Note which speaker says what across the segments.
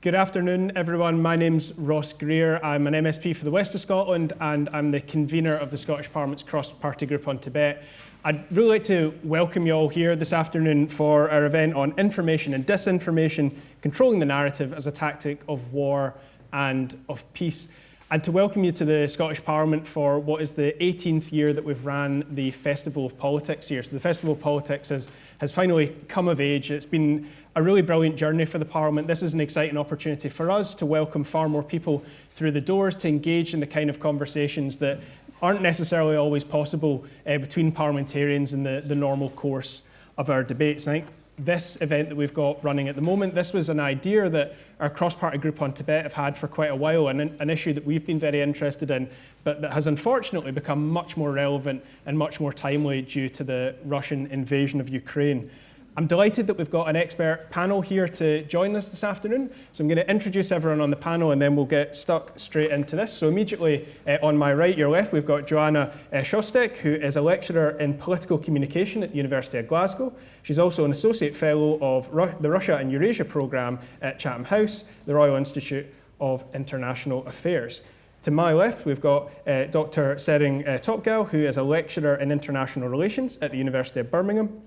Speaker 1: Good afternoon, everyone. My name's Ross Greer. I'm an MSP for the West of Scotland and I'm the convener of the Scottish Parliament's cross-party group on Tibet. I'd really like to welcome you all here this afternoon for our event on information and disinformation, controlling the narrative as a tactic of war and of peace and to welcome you to the Scottish Parliament for what is the 18th year that we've ran the Festival of Politics here. So the Festival of Politics has, has finally come of age. It's been a really brilliant journey for the Parliament. This is an exciting opportunity for us to welcome far more people through the doors, to engage in the kind of conversations that aren't necessarily always possible uh, between parliamentarians in the, the normal course of our debates. I think this event that we've got running at the moment, this was an idea that our cross-party group on Tibet have had for quite a while and an issue that we've been very interested in, but that has unfortunately become much more relevant and much more timely due to the Russian invasion of Ukraine. I'm delighted that we've got an expert panel here to join us this afternoon. So I'm going to introduce everyone on the panel and then we'll get stuck straight into this. So immediately uh, on my right, your left, we've got Joanna uh, Szostek, who is a lecturer in political communication at the University of Glasgow. She's also an associate fellow of Ru the Russia and Eurasia programme at Chatham House, the Royal Institute of International Affairs. To my left, we've got uh, Dr. Tsering uh, Topgyal, who is a lecturer in international relations at the University of Birmingham.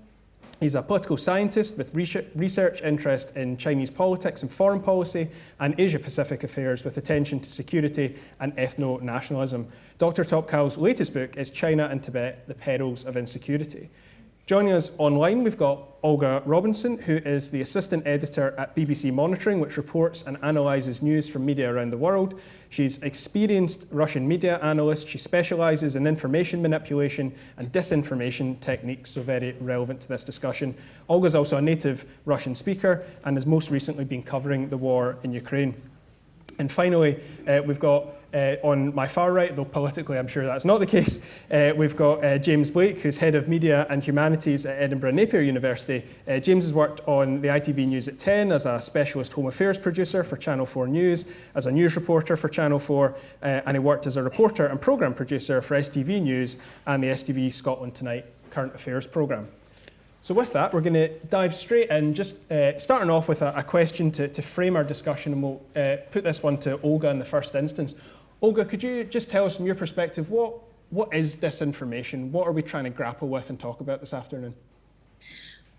Speaker 1: He's a political scientist with research interest in Chinese politics and foreign policy and Asia-Pacific affairs with attention to security and ethno-nationalism. Dr. Topgyal's latest book is China and Tibet, The Perils of Insecurity. Joining us online, we've got Olga Robinson, who is the assistant editor at BBC Monitoring, which reports and analyses news from media around the world. She's experienced Russian media analyst. She specialises in information manipulation and disinformation techniques, so very relevant to this discussion. Olga's also a native Russian speaker and has most recently been covering the war in Ukraine. And finally, uh, we've got uh, on my far right, though politically I'm sure that's not the case, uh, we've got uh, James Blake, who's Head of Media and Humanities at Edinburgh Napier University. Uh, James has worked on the ITV News at 10 as a specialist Home Affairs producer for Channel 4 News, as a news reporter for Channel 4, uh, and he worked as a reporter and programme producer for STV News and the STV Scotland Tonight current affairs programme. So with that, we're going to dive straight in, just uh, starting off with a, a question to, to, frame our discussion, and we'll uh, put this one to Olga in the first instance. Olga, could you just tell us from your perspective, what, what is disinformation? What are we trying to grapple with and talk about this afternoon?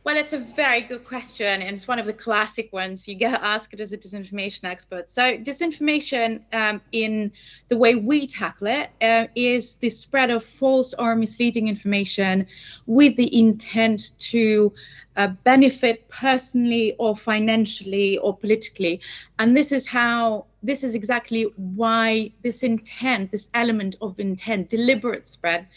Speaker 2: Well, it's a very good question, and it's one of the classic ones you get asked as a disinformation expert. So, disinformation, um, in the way we tackle it, uh, is the spread of false or misleading information with the intent to uh, benefit personally or financially or politically. And this is how, this is exactly why this intent, this element of intent, deliberate spread,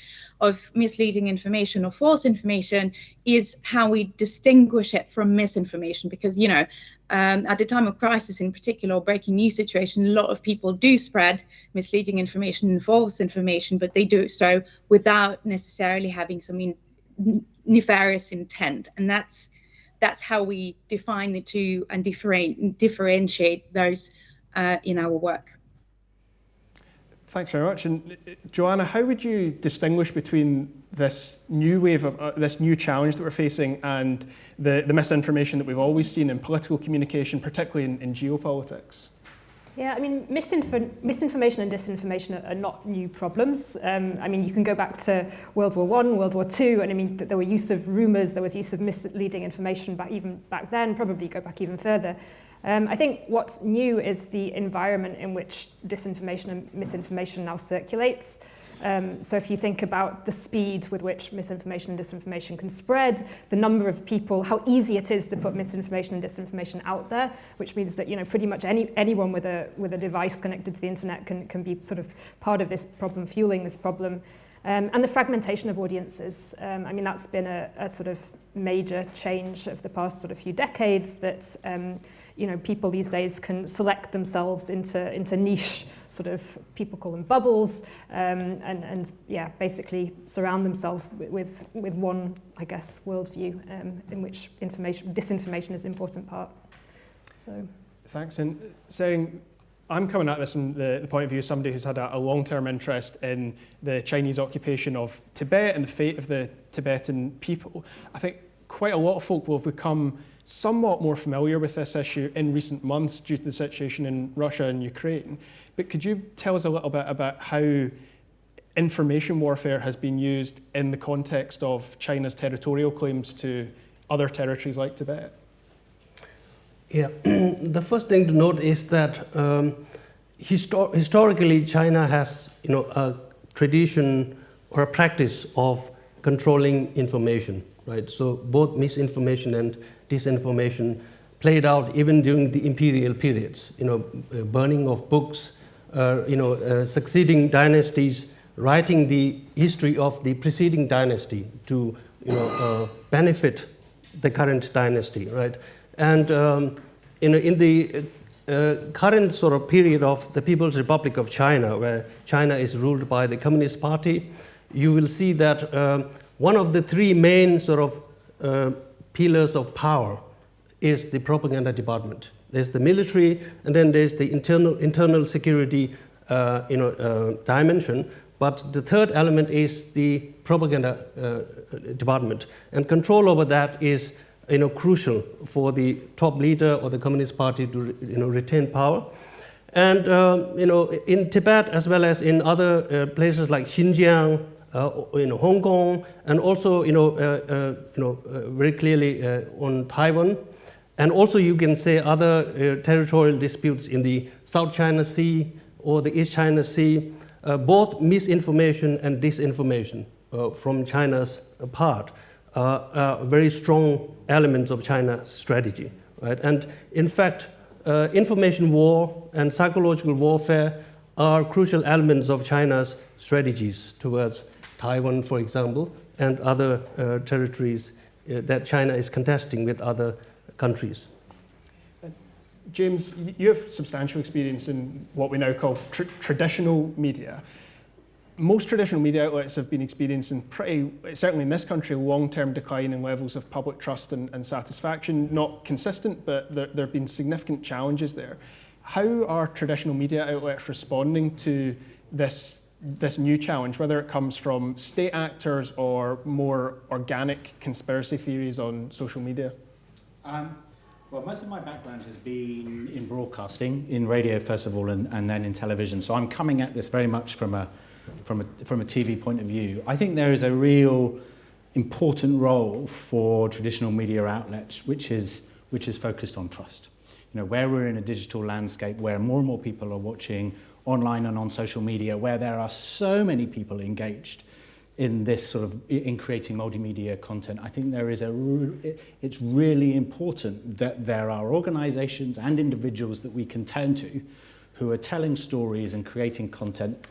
Speaker 2: of misleading information or false information is how we distinguish it from misinformation because you know um, at a time of crisis in particular or breaking news situation a lot of people do spread misleading information and false information but they do so without necessarily having some in, nefarious intent and that's that's how we define the two and differentiate differentiate those uh, in our work
Speaker 1: Thanks very much. And uh, Joanna, how would you distinguish between this new wave of uh, this new challenge that we're facing and the, the misinformation that we've always seen in political communication, particularly in, in geopolitics?
Speaker 3: Yeah, I mean, misinfor misinformation and disinformation are, are not new problems. Um, I mean, you can go back to World War One, World War Two, and I mean, there were use of rumours, there was use of misleading information back even back then, probably go back even further. Um, I think what's new is the environment in which disinformation and misinformation now circulates. Um, so if you think about the speed with which misinformation and disinformation can spread, the number of people, how easy it is to put misinformation and disinformation out there, which means that you know pretty much any anyone with a with a device connected to the internet can can be sort of part of this problem, fueling this problem. Um, and the fragmentation of audiences. Um, I mean, that's been a, a sort of major change of the past sort of few decades that um, you know, people these days can select themselves into, into niche sort of, people call them bubbles, um, and, and yeah, basically surround themselves with, with, one, I guess, worldview um, in which information, disinformation is an important part. So.
Speaker 1: Thanks. And Tsering, I'm coming at this from the, the point of view of somebody who's had a, a long-term interest in the Chinese occupation of Tibet and the fate of the Tibetan people. I think quite a lot of folk will have become somewhat more familiar with this issue in recent months due to the situation in Russia and Ukraine. But could you tell us a little bit about how information warfare has been used in the context of China's territorial claims to other territories like Tibet?
Speaker 4: Yeah, the first thing to note is that um, histor historically China has you know, a tradition or a practice of controlling information, right? So both misinformation and disinformation played out even during the imperial periods, you know, uh, burning of books, uh, you know, uh, succeeding dynasties, writing the history of the preceding dynasty to, you know, uh, benefit the current dynasty, right? And um, in, in the uh, current sort of period of the People's Republic of China, where China is ruled by the Communist Party, you will see that uh, one of the three main sort of uh, pillars of power is the propaganda department. There's the military, and then there's the internal, internal security uh, you know, uh, dimension. But the third element is the propaganda uh, department. And control over that is you know, crucial for the top leader or the Communist Party to you know, retain power. And uh, you know, in Tibet, as well as in other uh, places like Xinjiang, uh, in Hong Kong, and also you know, uh, uh, you know, very clearly on Taiwan, and also you can say other territorial disputes in the South China Sea or the East China Sea, both misinformation and disinformation from China's part are very strong elements of China's strategy. Right? And in fact, uh, information war and psychological warfare are crucial elements of China's strategies towards Taiwan, for example, and other uh, territories uh, that China is contesting with other countries.
Speaker 1: James, you have substantial experience in what we now call tr traditional media most traditional media outlets have been experiencing pretty, certainly in this country, a long-term decline in levels of public trust and, and satisfaction. Not consistent, but there, there have been significant challenges there. How are traditional media outlets responding to this, this new challenge, whether it comes from state actors or more organic conspiracy theories on social media?
Speaker 5: Um, well, most of my background has been in broadcasting, in radio first of all, and, and then in television. So I'm coming at this very much from a from a, from a TV point of view. I think there is a real important role for traditional media outlets, which is, which is focused on trust. You know, where we're in a digital landscape where more and more people are watching online and on social media, where there are so many people engaged in this sort of in creating multimedia content i think there is a it's really important that there are organizations and individuals that we can turn to who are telling stories and creating content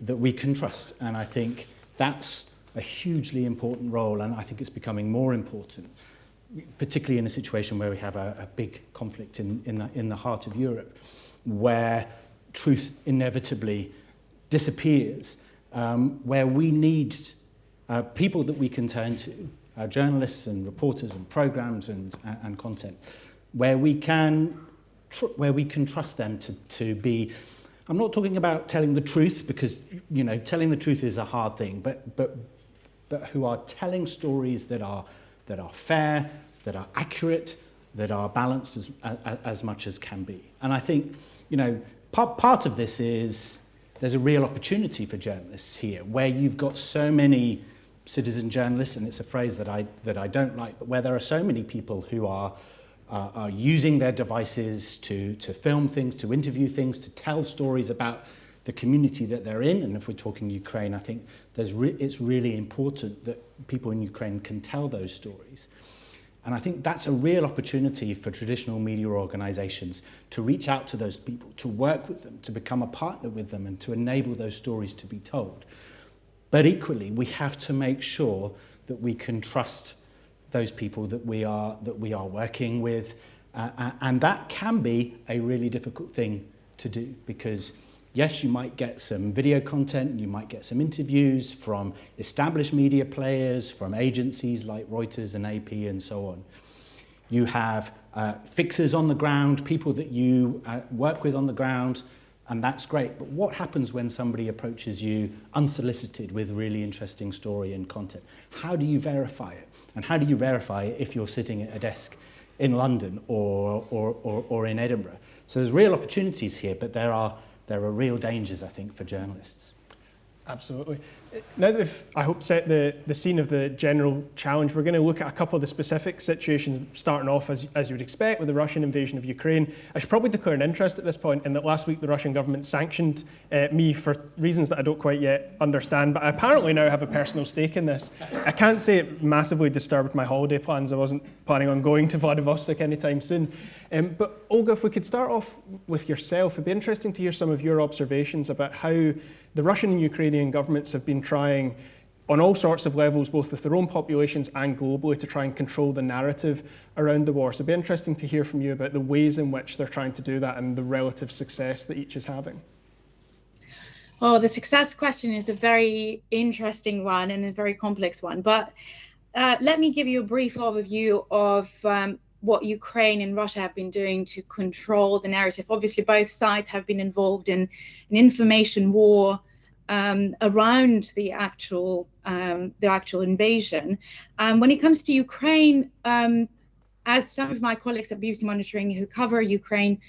Speaker 5: that we can trust. And I think that's a hugely important role, and I think it's becoming more important, particularly in a situation where we have a, a big conflict in, in, the, in the heart of Europe, where truth inevitably disappears, um, where we need uh, people that we can turn to, uh, journalists and reporters and programs and, and content, where we can, where we can trust them to, to be I'm not talking about telling the truth because, you know, telling the truth is a hard thing, but, but, but who are telling stories that are, that are fair, that are accurate, that are balanced as, as, as much as can be. And I think, you know, part, part of this is there's a real opportunity for journalists here where you've got so many citizen journalists, and it's a phrase that I, that I don't like, but where there are so many people who are uh, are using their devices to, to film things, to interview things, to tell stories about the community that they're in. And if we're talking Ukraine, I think there's re it's really important that people in Ukraine can tell those stories. And I think that's a real opportunity for traditional media organizations to reach out to those people, to work with them, to become a partner with them, and to enable those stories to be told. But equally, we have to make sure that we can trust those people that we are, that we are working with. Uh, uh, and that can be a really difficult thing to do because yes, you might get some video content, you might get some interviews from established media players, from agencies like Reuters and AP and so on. You have uh, fixers on the ground, people that you uh, work with on the ground, and that's great. But what happens when somebody approaches you unsolicited with really interesting story and content? How do you verify it? And how do you verify it if you're sitting at a desk in London or, or, or, or in Edinburgh. So there's real opportunities here, but there are, there are real dangers, I think, for journalists.
Speaker 1: Absolutely. Now that we've, I hope, set the, the scene of the general challenge, we're going to look at a couple of the specific situations, starting off, as, as you would expect, with the Russian invasion of Ukraine. I should probably declare an interest at this point in that last week the Russian government sanctioned uh, me for reasons that I don't quite yet understand, but I apparently now have a personal stake in this. I can't say it massively disturbed my holiday plans. I wasn't planning on going to Vladivostok anytime soon. Um, but Olga, if we could start off with yourself, it'd be interesting to hear some of your observations about how the Russian and Ukrainian governments have been trying on all sorts of levels, both with their own populations and globally, to try and control the narrative around the war. So it'd be interesting to hear from you about the ways in which they're trying to do that and the relative success that each is having.
Speaker 2: Oh, the success question is a very interesting one and a very complex one. But uh, let me give you a brief overview of um, what Ukraine and Russia have been doing to control the narrative. Obviously, both sides have been involved in an information war um, around the actual um, the actual invasion. Um, when it comes to Ukraine, um, as some of my colleagues at BBC Monitoring who cover Ukraine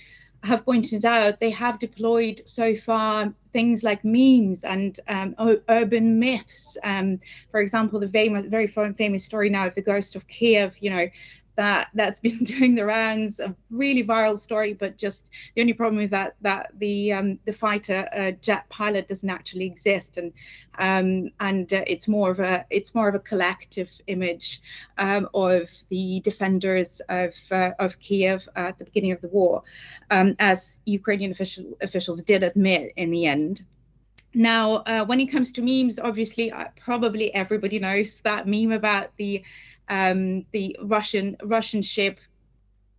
Speaker 2: have pointed out, they have deployed so far things like memes and um, urban myths. Um, for example, the famous, very famous story now of the ghost of Kiev. You know, that that's been doing the rounds a really viral story but just the only problem with that that the um, the fighter uh, jet pilot doesn't actually exist. And um, and uh, it's more of a it's more of a collective image um, of the defenders of uh, of Kiev at the beginning of the war um, as Ukrainian official, officials did admit in the end. Now, uh, when it comes to memes, obviously, uh, probably everybody knows that meme about the um, the Russian Russian ship.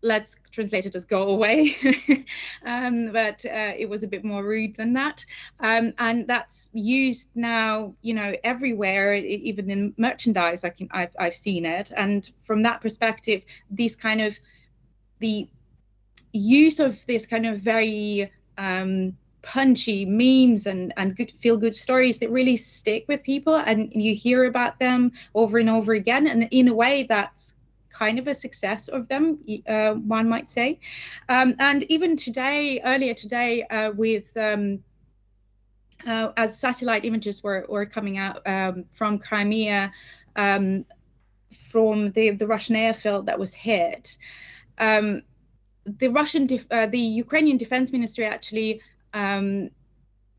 Speaker 2: Let's translate it as "go away," um, but uh, it was a bit more rude than that, um, and that's used now, you know, everywhere, even in merchandise. I can, I've, I've seen it, and from that perspective, these kind of the use of this kind of very um, punchy memes and and good feel good stories that really stick with people and you hear about them over and over again. And in a way that's kind of a success of them uh, one might say. Um, and even today earlier today uh, with um, uh, as satellite images were, were coming out um, from Crimea um, from the, the Russian airfield that was hit um, the Russian, uh, the Ukrainian Defense Ministry actually um,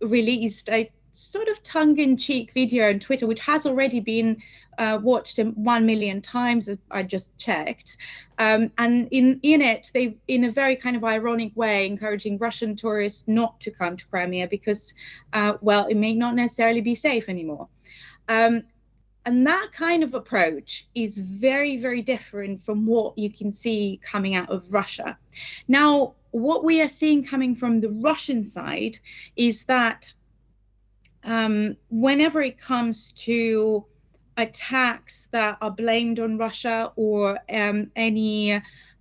Speaker 2: released a sort of tongue-in-cheek video on Twitter, which has already been uh, watched 1 million times, as I just checked. Um, and in, in it, they, in a very kind of ironic way, encouraging Russian tourists not to come to Crimea because, uh, well, it may not necessarily be safe anymore. Um, and that kind of approach is very, very different from what you can see coming out of Russia. Now, what we are seeing coming from the Russian side is that um, whenever it comes to attacks that are blamed on Russia or um, any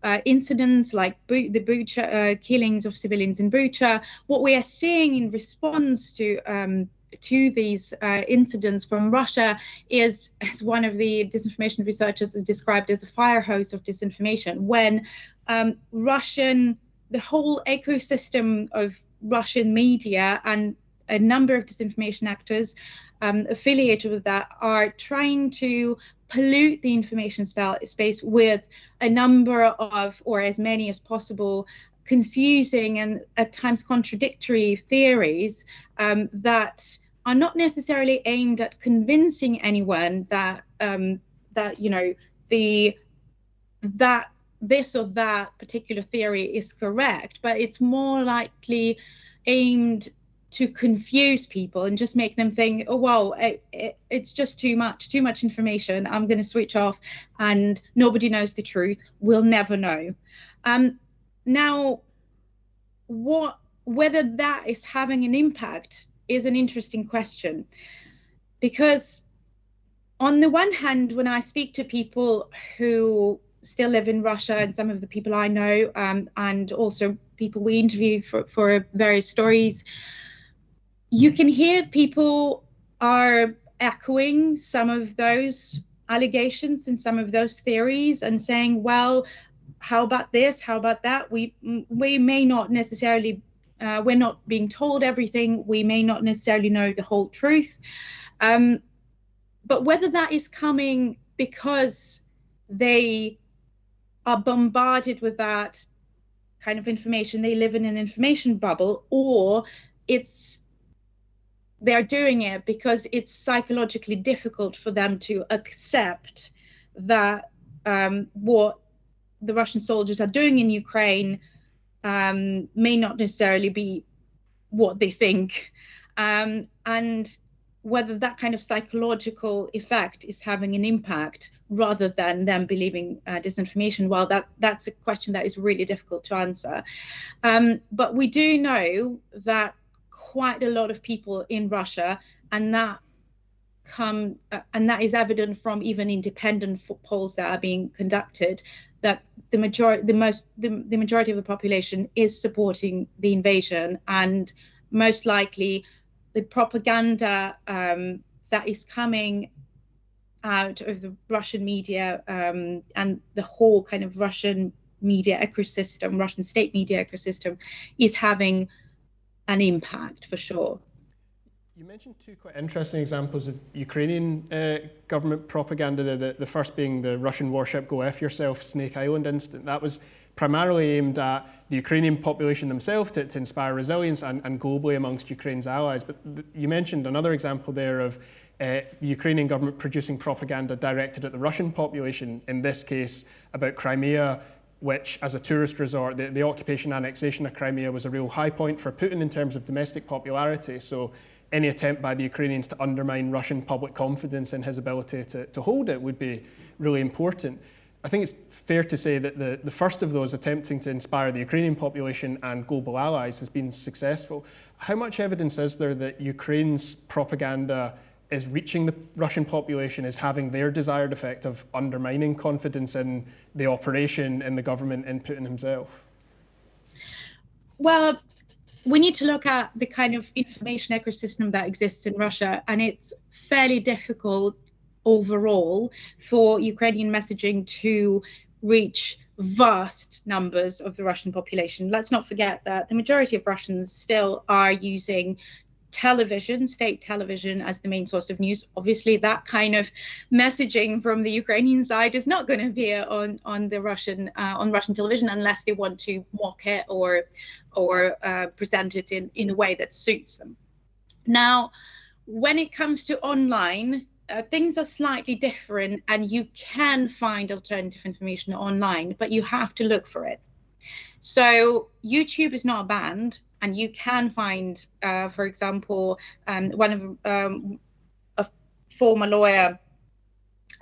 Speaker 2: uh, incidents like the Bucha uh, killings of civilians in Bucha, what we are seeing in response to um, to these uh, incidents from Russia is, as one of the disinformation researchers described as a fire hose of disinformation, when um, Russian the whole ecosystem of Russian media and a number of disinformation actors um, affiliated with that are trying to pollute the information space with a number of, or as many as possible, confusing and at times contradictory theories um, that are not necessarily aimed at convincing anyone that um, that you know the that this or that particular theory is correct, but it's more likely aimed to confuse people and just make them think, oh, well, it, it, it's just too much, too much information. I'm going to switch off and nobody knows the truth. We'll never know. Um, now, what whether that is having an impact is an interesting question because on the one hand, when I speak to people who still live in Russia and some of the people I know, um, and also people we interview for, for various stories, you can hear people are echoing some of those allegations and some of those theories and saying, well, how about this? How about that? We we may not necessarily uh, we're not being told everything. We may not necessarily know the whole truth. Um, but whether that is coming because they are bombarded with that kind of information, they live in an information bubble, or it's they're doing it because it's psychologically difficult for them to accept that um, what the Russian soldiers are doing in Ukraine um, may not necessarily be what they think. Um, and whether that kind of psychological effect is having an impact rather than them believing uh, disinformation. Well that that's a question that is really difficult to answer. Um, but we do know that quite a lot of people in russia and that come uh, and that is evident from even independent polls that are being conducted that the majority the most the, the majority of the population is supporting the invasion and most likely the propaganda um, that is coming out of the Russian media um, and the whole kind of Russian media ecosystem, Russian state media ecosystem, is having an impact for sure.
Speaker 1: You mentioned two quite interesting examples of Ukrainian uh, government propaganda. The, the, the, first being the Russian warship Go F Yourself Snake Island incident. That was primarily aimed at the Ukrainian population themselves to, to inspire resilience and, and, globally amongst Ukraine's allies. But you mentioned another example there of uh, the Ukrainian government producing propaganda directed at the Russian population, in this case about Crimea, which as a tourist resort, the, the occupation annexation of Crimea was a real high point for Putin in terms of domestic popularity. So any attempt by the Ukrainians to undermine Russian public confidence in his ability to, to hold it would be really important. I think it's fair to say that the, the first of those attempting to inspire the Ukrainian population and global allies has been successful. How much evidence is there that Ukraine's propaganda is reaching the Russian population, is having their desired effect of undermining confidence in the operation, in the government, in Putin himself?
Speaker 2: Well, we need to look at the kind of information ecosystem that exists in Russia, and it's fairly difficult overall for Ukrainian messaging to reach vast numbers of the Russian population. Let's not forget that the majority of Russians still are using television, state television, as the main source of news. Obviously, that kind of messaging from the Ukrainian side is not going to appear on on the Russian uh, on Russian television unless they want to mock it or or uh, present it in in a way that suits them. Now, when it comes to online, uh, things are slightly different and you can find alternative information online, but you have to look for it. So YouTube is not banned, and you can find, uh, for example, um, one of um, a former lawyer,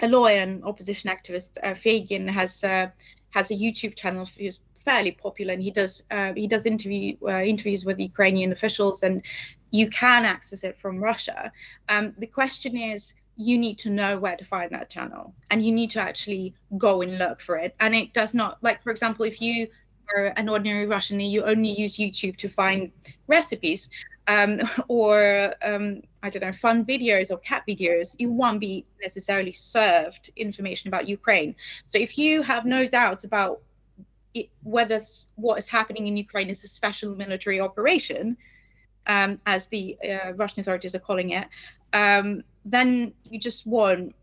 Speaker 2: a lawyer and opposition activist, uh, Feygin, has uh, has a YouTube channel who's fairly popular, and he does uh, he does interview uh, interviews with Ukrainian officials, and you can access it from Russia. Um, the question is you need to know where to find that channel and you need to actually go and look for it. And it does not like for example if you are an ordinary russian and you only use youtube to find recipes um, or um, i don't know fun videos or cat videos you won't be necessarily served information about ukraine. So if you have no doubts about it, whether what is happening in ukraine is a special military operation um, as the uh, russian authorities are calling it um, then you just won't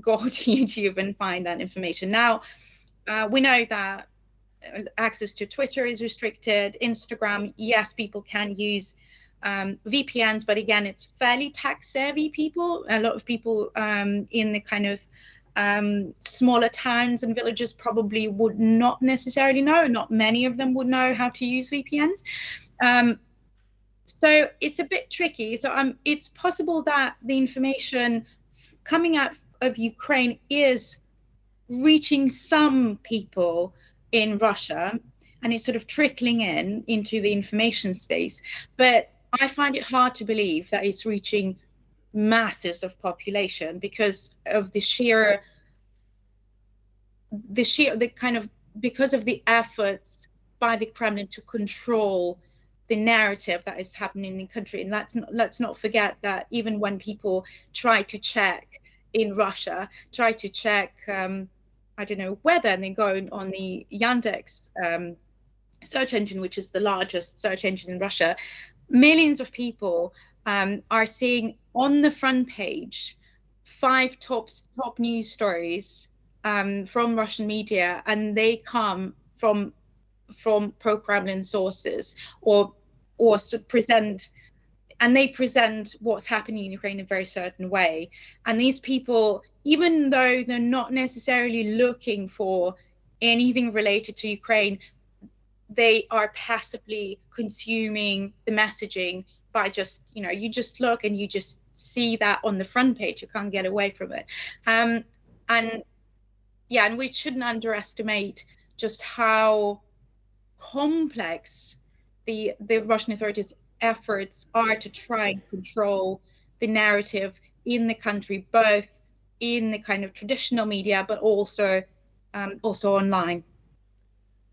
Speaker 2: go to YouTube and find that information. Now, uh, we know that access to Twitter is restricted. Instagram, yes, people can use um, VPNs, but again, it's fairly tech savvy people. A lot of people um, in the kind of um, smaller towns and villages probably would not necessarily know. Not many of them would know how to use VPNs. So it's a bit tricky. So um, it's possible that the information coming out of Ukraine is reaching some people in Russia and it's sort of trickling in into the information space. But I find it hard to believe that it's reaching masses of population because of the sheer the sheer the kind of because of the efforts by the Kremlin to control the narrative that is happening in the country. And let's not, let's not forget that even when people try to check in Russia, try to check um, I don't know weather, and they go on the Yandex um, search engine, which is the largest search engine in Russia, millions of people um, are seeing on the front page five top top news stories um, from Russian media, and they come from from pro-Kremlin sources or or present and they present what's happening in Ukraine in a very certain way. And these people, even though they're not necessarily looking for anything related to Ukraine, they are passively consuming the messaging by just, you know, you just look and you just see that on the front page. You can't get away from it. Um, and yeah, and we shouldn't underestimate just how complex the the Russian authorities' efforts are to try and control the narrative in the country, both in the kind of traditional media, but also um, also online.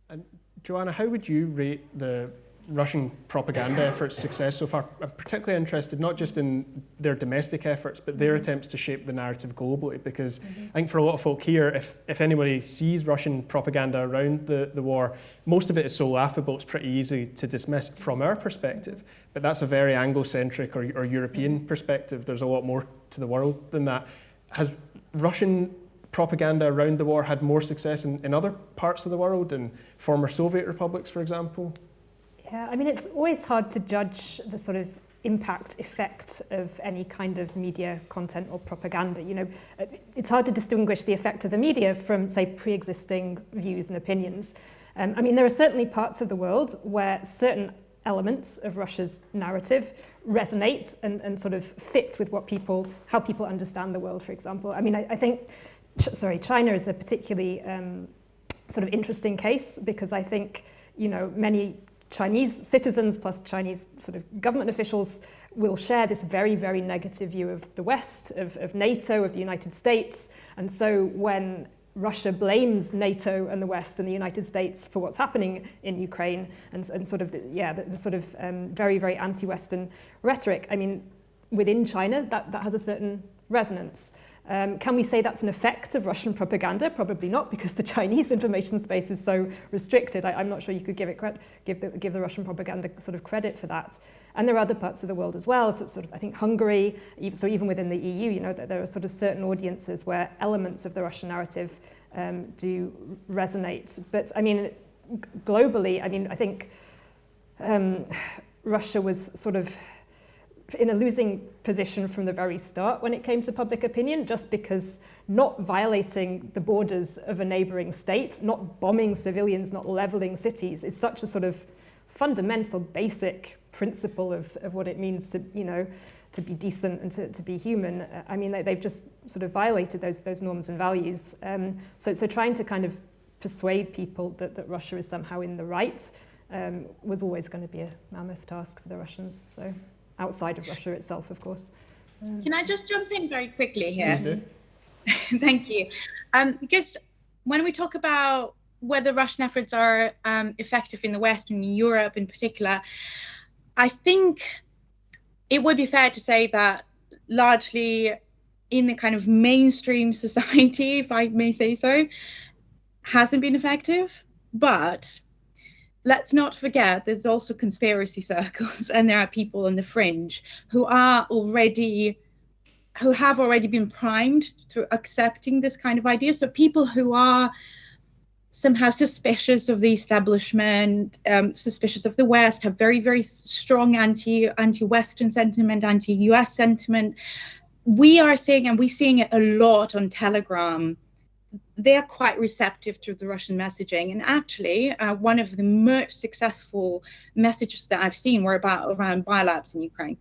Speaker 1: And Joanna, how would you rate the Russian propaganda efforts' success so far. I'm particularly interested not just in their domestic efforts, but their mm-hmm. attempts to shape the narrative globally. Because mm -hmm. I think for a lot of folk here, if, if anybody sees Russian propaganda around the, the war, most of it is so laughable, it's pretty easy to dismiss from our perspective. But that's a very Anglo-centric or, or European mm -hmm. perspective. There's a lot more to the world than that. Has Russian propaganda around the war had more success in, in other parts of the world, in former Soviet republics, for example?
Speaker 3: Yeah, I mean, it's always hard to judge the sort of impact effect of any kind of media content or propaganda. You know, it's hard to distinguish the effect of the media from, say, pre-existing views and opinions. Um, I mean, there are certainly parts of the world where certain elements of Russia's narrative resonate and, and sort of fit with what people, how people understand the world, for example. I mean, I, I think, ch sorry, China is a particularly um, sort of interesting case because I think, you know, many Chinese citizens plus Chinese sort of government officials will share this very, very negative view of the West, of, of NATO, of the United States. And so when Russia blames NATO and the West and the United States for what's happening in Ukraine and, and sort of, the, yeah, the, the sort of um, very, very anti-Western rhetoric. I mean, within China, that, that has a certain resonance. Um, can we say that's an effect of Russian propaganda? Probably not, because the Chinese information space is so restricted. I, I'm not sure you could give it give the, give the Russian propaganda sort of credit for that. And there are other parts of the world as well. So sort of, I think Hungary, so even within the EU, you know, there are sort of certain audiences where elements of the Russian narrative um, do resonate. But I mean, globally, I mean, I think um, Russia was sort of in a losing position from the very start when it came to public opinion, just because not violating the borders of a neighboring state, not bombing civilians, not leveling cities is such a sort of fundamental, basic principle of, of what it means to, you know, to be decent and to, to be human. I mean, they, they've just sort of violated those, those norms and values. Um, so, so trying to kind of persuade people that, that Russia is somehow in the right um, was always going to be a mammoth task for the Russians. So outside of Russia itself, of course.
Speaker 2: Um, Can I just jump in very quickly here? Thank you. Um, because when we talk about whether Russian efforts are um, effective in the West and in Europe in particular, I think it would be fair to say that largely in the kind of mainstream society, if I may say so, hasn't been effective. But let's not forget there's also conspiracy circles and there are people on the fringe who are already who have already been primed to accepting this kind of idea. So people who are somehow suspicious of the establishment um, suspicious of the west have very very strong anti anti-western sentiment anti-us sentiment. We are seeing and we're seeing it a lot on telegram they're quite receptive to the Russian messaging. And actually, uh, one of the most successful messages that I've seen were about around biolabs in Ukraine.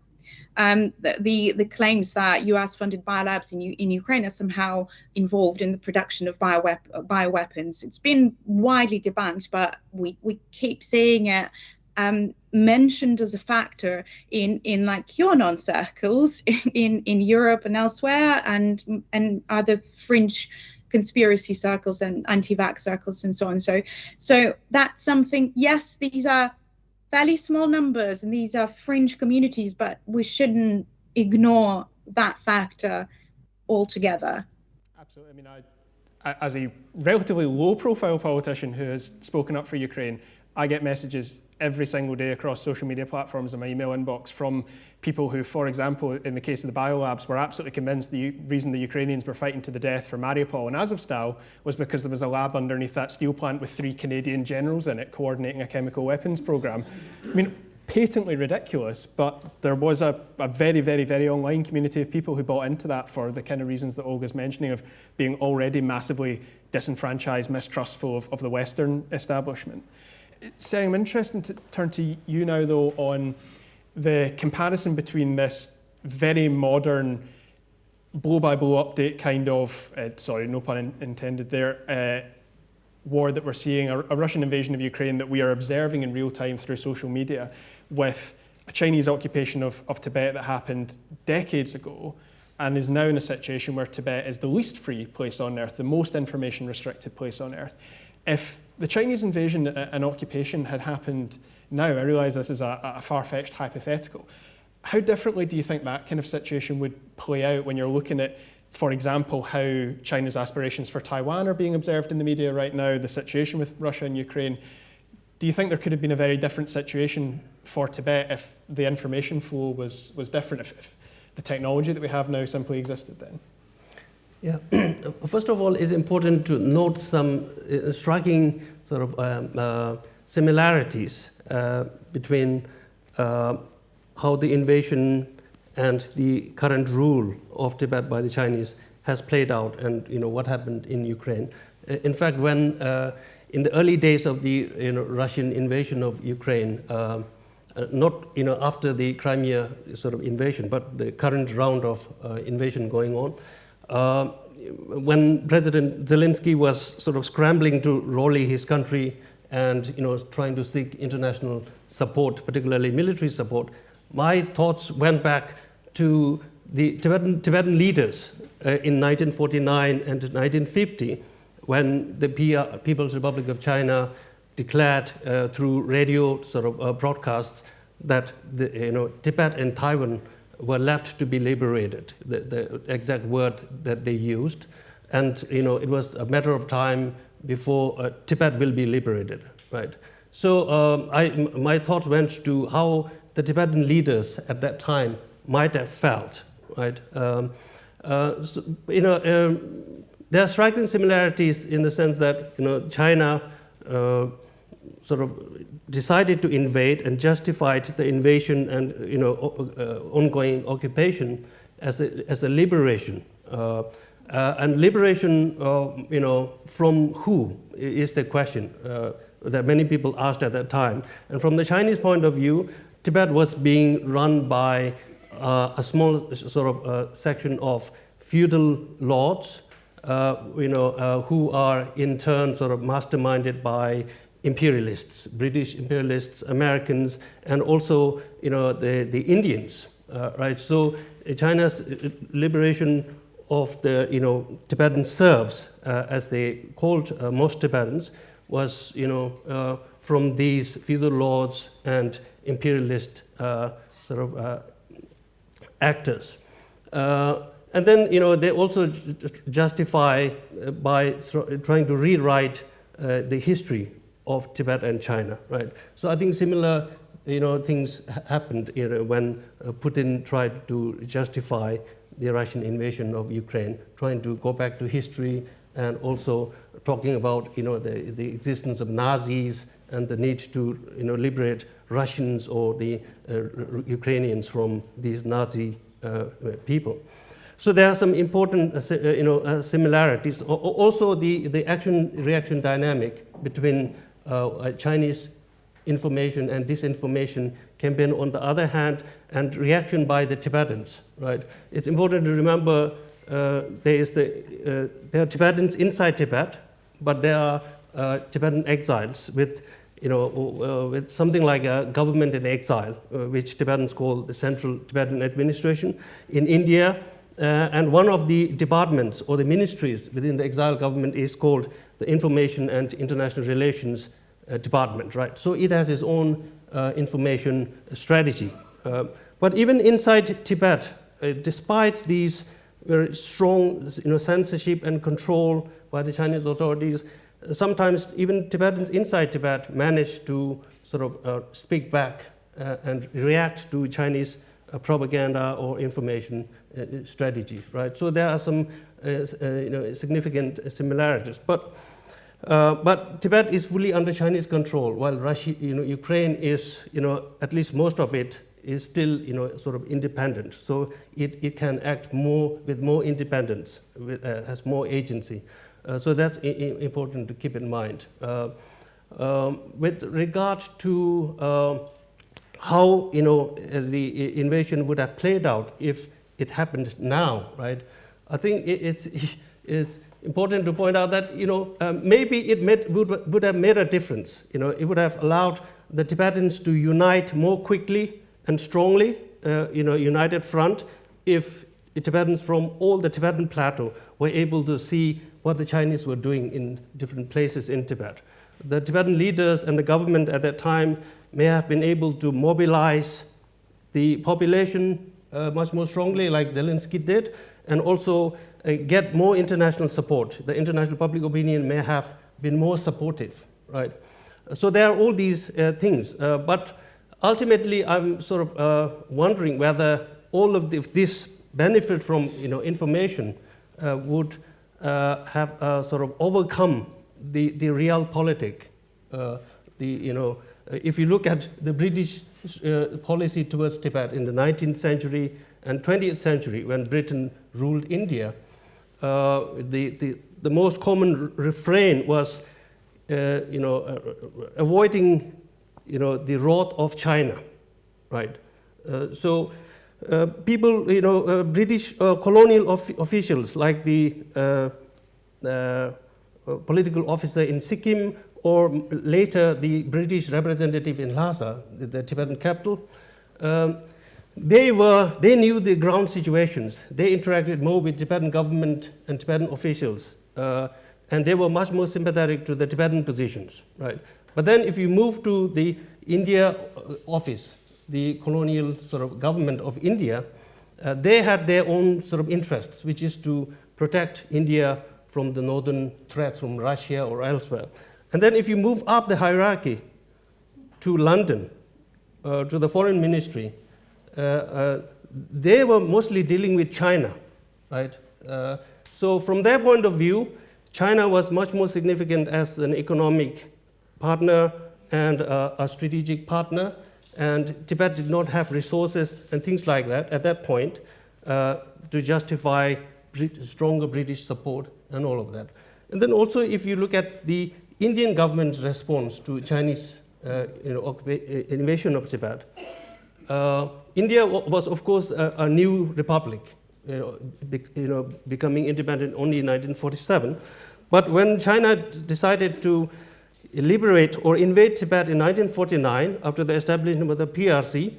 Speaker 2: Um, the, the, the claims that U.S.-funded biolabs in in Ukraine are somehow involved in the production of bioweapons. It's been widely debunked, but we we keep seeing it um, mentioned as a factor in in like QAnon circles in in Europe and elsewhere, and and other fringe conspiracy circles and anti-vax circles and so on. So, so that's something. Yes, these are fairly small numbers and these are fringe communities, but we shouldn't ignore that factor altogether.
Speaker 1: Absolutely. I mean, I as a relatively low profile politician who has spoken up for Ukraine, I get messages every single day across social media platforms and my email inbox from people who, for example, in the case of the biolabs, were absolutely convinced the U reason the Ukrainians were fighting to the death for Mariupol and Azovstal was because there was a lab underneath that steel plant with three Canadian generals in it coordinating a chemical weapons program. I mean, patently ridiculous, but there was a, a, very, very, very online community of people who bought into that for the kind of reasons that Olga's mentioning of being already massively disenfranchised, mistrustful of, of the Western establishment. Tsering, I'm interested to turn to you now, though, on the comparison between this very modern blow-by-blow update kind of, uh, sorry, no pun in intended there, uh, war that we're seeing, a, a Russian invasion of Ukraine that we are observing in real time through social media with a Chinese occupation of, of Tibet that happened decades ago and is now in a situation where Tibet is the least free place on earth, the most information restricted place on earth. If the Chinese invasion uh, and occupation had happened now, I realise this is a, a far-fetched hypothetical, how differently do you think that kind of situation would play out when you're looking at, for example, how China's aspirations for Taiwan are being observed in the media right now, the situation with Russia and Ukraine? Do you think there could have been a very different situation for Tibet if the information flow was, was different, if, if the technology that we have now simply existed then?
Speaker 4: Yeah, first of all, it's important to note some uh, striking sort of um, uh, similarities uh, between uh, how the invasion and the current rule of Tibet by the Chinese has played out and you know, what happened in Ukraine. Uh, in fact, when uh, in the early days of the you know, Russian invasion of Ukraine, uh, uh, not you know, after the Crimea sort of invasion, but the current round of uh, invasion going on, uh, when President Zelensky was sort of scrambling to rally his country and you know, trying to seek international support, particularly military support, my thoughts went back to the Tibetan, Tibetan leaders uh, in 1949 and 1950 when the PR, People's Republic of China declared uh, through radio sort of uh, broadcasts that the, you know, Tibet and Taiwan were left to be liberated, the, the, exact word that they used. And you know, it was a matter of time before uh, Tibet will be liberated, right? So um, I, my thought went to how the Tibetan leaders at that time might have felt, right? Um, uh, so, you know, um, there are striking similarities in the sense that you know, China uh, sort of decided to invade and justified the invasion and you know, uh, ongoing occupation as a, as a liberation. Uh, uh, and liberation, uh, you know, from who is the question uh, that many people asked at that time. And from the Chinese point of view, Tibet was being run by uh, a small sort of section of feudal lords you know, who are in turn sort of masterminded by imperialists, British imperialists, Americans, and also you know, the, the Indians, uh, right? So uh, China's uh, liberation of the you know, Tibetan serfs, uh, as they called most Tibetans, was you know, from these feudal lords and imperialist sort of actors. And then, you know, they also justify uh, by trying to rewrite uh, the history of Tibet and China, right? So I think similar, you know, things happened you know, when uh, Putin tried to justify the Russian invasion of Ukraine, trying to go back to history and also talking about, you know, the, the existence of Nazis and the need to, you know, liberate Russians or the uh, Ukrainians from these Nazi uh, people. So there are some important uh, uh, you know, uh, similarities. Also, the, the action-reaction dynamic between uh, Chinese information and disinformation campaign on the other hand, and reaction by the Tibetans, right? It's important to remember uh, there, is the, uh, there are Tibetans inside Tibet, but there are Tibetan exiles with you know, with something like a government in exile, which Tibetans call the Central Tibetan Administration. In India, uh, and one of the departments or the ministries within the exile government is called the Information and International Relations uh, Department, right? So it has its own uh, information strategy. Uh, but even inside Tibet, uh, despite these very strong you know, censorship and control by the Chinese authorities. Sometimes even Tibetans inside Tibet manage to sort of uh, speak back and react to Chinese propaganda or information strategy, right? So there are some you know, significant similarities. But, but Tibet is fully under Chinese control, while Russia, you know, Ukraine is, you know, at least most of it is still you know, sort of independent. So it, it can act more with more independence, with, uh, has more agency. Uh, so that's important to keep in mind. Uh, um, with regard to uh, how you know, the invasion would have played out if it happened now, right? I think it, it's, it's important to point out that you know, um, maybe it made, would, would have made a difference. You know, it would have allowed the Tibetans to unite more quickly and strongly, uh, you know, united front if Tibetans from all the Tibetan plateau were able to see what the Chinese were doing in different places in Tibet. The Tibetan leaders and the government at that time may have been able to mobilize the population uh, much more strongly like Zelensky did, and also uh, get more international support. The international public opinion may have been more supportive, right? So there are all these uh, things, uh, but ultimately, I'm sort of uh, wondering whether all of the, this benefit from you know, information uh, would uh, have sort of overcome the, the realpolitik. Uh, the, you know, if you look at the British policy towards Tibet in the 19th century and 20th century, when Britain ruled India, the, the, the most common refrain was you know, avoiding you know, the wrath of China, right? Uh, so uh, people, you know, uh, British uh, colonial of officials like the uh, uh, political officer in Sikkim or later the British representative in Lhasa, the, the Tibetan capital, um, they, were, they knew the ground situations. They interacted more with Tibetan government and Tibetan officials, and they were much more sympathetic to the Tibetan positions, right? But then if you move to the India uh, office, the colonial sort of government of India, uh, they had their own sort of interests, which is to protect India from the northern threats from Russia or elsewhere. And then if you move up the hierarchy to London, uh, to the foreign ministry, uh, uh, they were mostly dealing with China, right? Uh, so from their point of view, China was much more significant as an economic partner and uh, a strategic partner. And Tibet did not have resources and things like that at that point uh, to justify stronger British support and all of that. And then also, if you look at the Indian government's response to Chinese uh, you know, uh, invasion of Tibet, uh, India was, of course, a, a new republic, you know, be, you know, becoming independent only in 1947. But when China decided to liberate or invade Tibet in 1949 after the establishment of the PRC,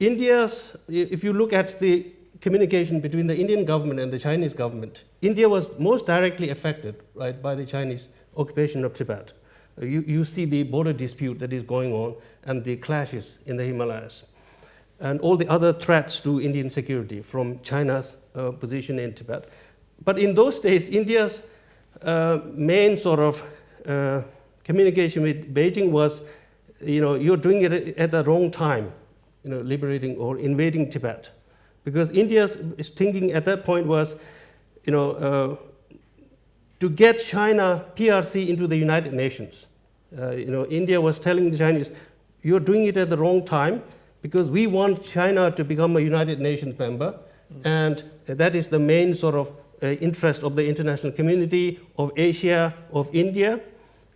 Speaker 4: India's, if you look at the communication between the Indian government and the Chinese government, India was most directly affected right, by the Chinese occupation of Tibet. You, you see the border dispute that is going on and the clashes in the Himalayas and all the other threats to Indian security from China's uh, position in Tibet. But in those days, India's uh, main sort of uh, communication with Beijing was, you know, you're doing it at the wrong time, you know, liberating or invading Tibet. Because India's thinking at that point was, you know, uh, to get China PRC into the United Nations. Uh, you know, India was telling the Chinese, you're doing it at the wrong time because we want China to become a United Nations member, and that is the main sort of uh, interest of the international community, of Asia, of India,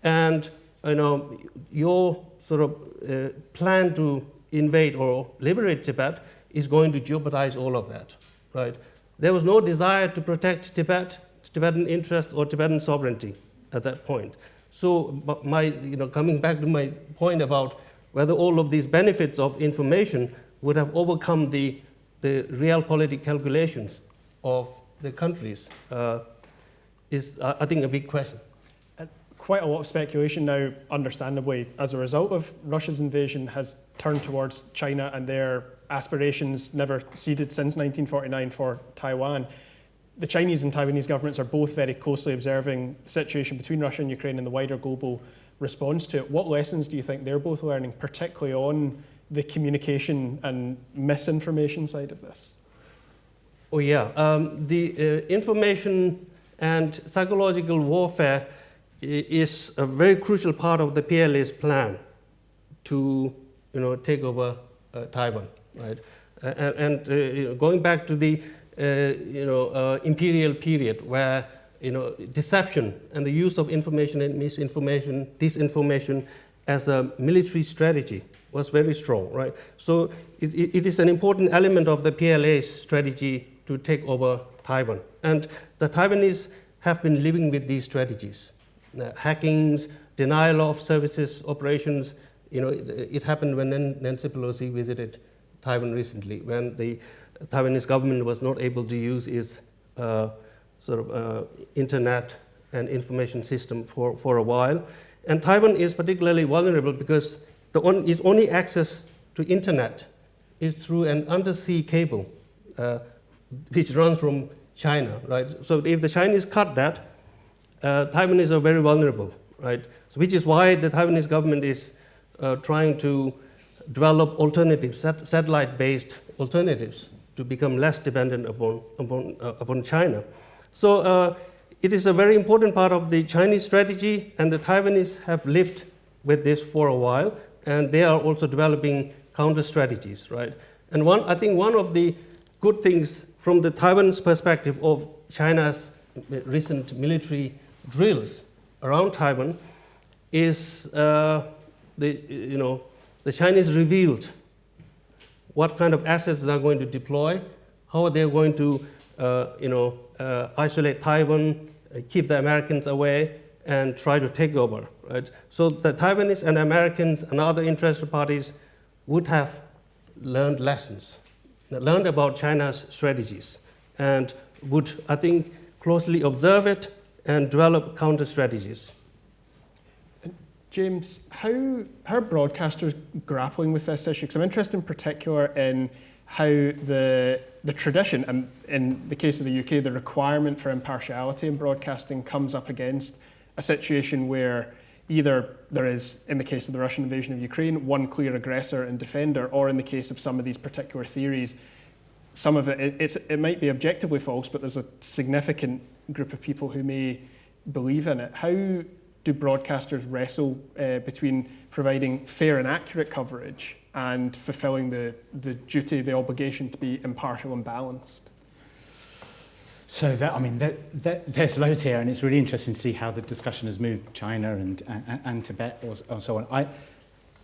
Speaker 4: and you know, your sort of uh, plan to invade or liberate Tibet is going to jeopardize all of that, right? There was no desire to protect Tibet, Tibetan interest or Tibetan sovereignty at that point. So my, you know, coming back to my point about whether all of these benefits of information would have overcome the, the realpolitik calculations of the countries uh, is, uh, I think, a big question
Speaker 1: quite a lot of speculation now, understandably, as a result of Russia's invasion, has turned towards China and their aspirations, never ceded since 1949 for Taiwan. the Chinese and Taiwanese governments are both very closely observing the situation between Russia and Ukraine and the wider global response to it. What lessons do you think they're both learning, particularly on the communication and misinformation side of this?
Speaker 4: Oh, yeah. Um, the uh, information and psychological warfare is a very crucial part of the PLA's plan to you know, take over uh, Taiwan. Right? Uh, and uh, going back to the uh, you know, uh, imperial period where you know, deception and the use of information and misinformation, disinformation as a military strategy was very strong, right? So it, it is an important element of the PLA's strategy to take over Taiwan. And the Taiwanese have been living with these strategies. Uh, hackings, denial of services, operations, you know, it, it, happened when Nancy Pelosi visited Taiwan recently, when the Taiwanese government was not able to use its uh, sort of uh, internet and information system for, for a while. And Taiwan is particularly vulnerable because the on, its only access to internet is through an undersea cable uh, which runs from China, right? So if the Chinese cut that, uh, Taiwanese are very vulnerable, right? So which is why the Taiwanese government is uh, trying to develop alternatives, sat satellite-based alternatives to become less dependent upon, upon, uh, upon China. So uh, it is a very important part of the Chinese strategy, and the Taiwanese have lived with this for a while, and they are also developing counter strategies, right? And one, I think one of the good things from the Taiwan's perspective of China's recent military drills around Taiwan is uh, the, you know, the Chinese revealed what kind of assets they're going to deploy, how they're going to uh, you know, isolate Taiwan, uh, keep the Americans away, and try to take over. Right? So the Taiwanese and Americans and other interested parties would have learned lessons learned about China's strategies and would, I think, closely observe it and develop counter strategies.
Speaker 1: James, how, how are broadcasters grappling with this issue? Because I'm interested in particular in how the, the tradition, and in the case of the UK, the requirement for impartiality in broadcasting comes up against a situation where either there is, in the case of the Russian invasion of Ukraine, one clear aggressor and defender, or in the case of some of these particular theories, some of it, it, it might be objectively false, but there's a significant group of people who may believe in it. How do broadcasters wrestle uh, between providing fair and accurate coverage and fulfilling the, the duty, the obligation to be impartial and balanced?
Speaker 5: So that, I mean, that, that, there's loads here, and it's really interesting to see how the discussion has moved China and, and, and Tibet or, or so on. I,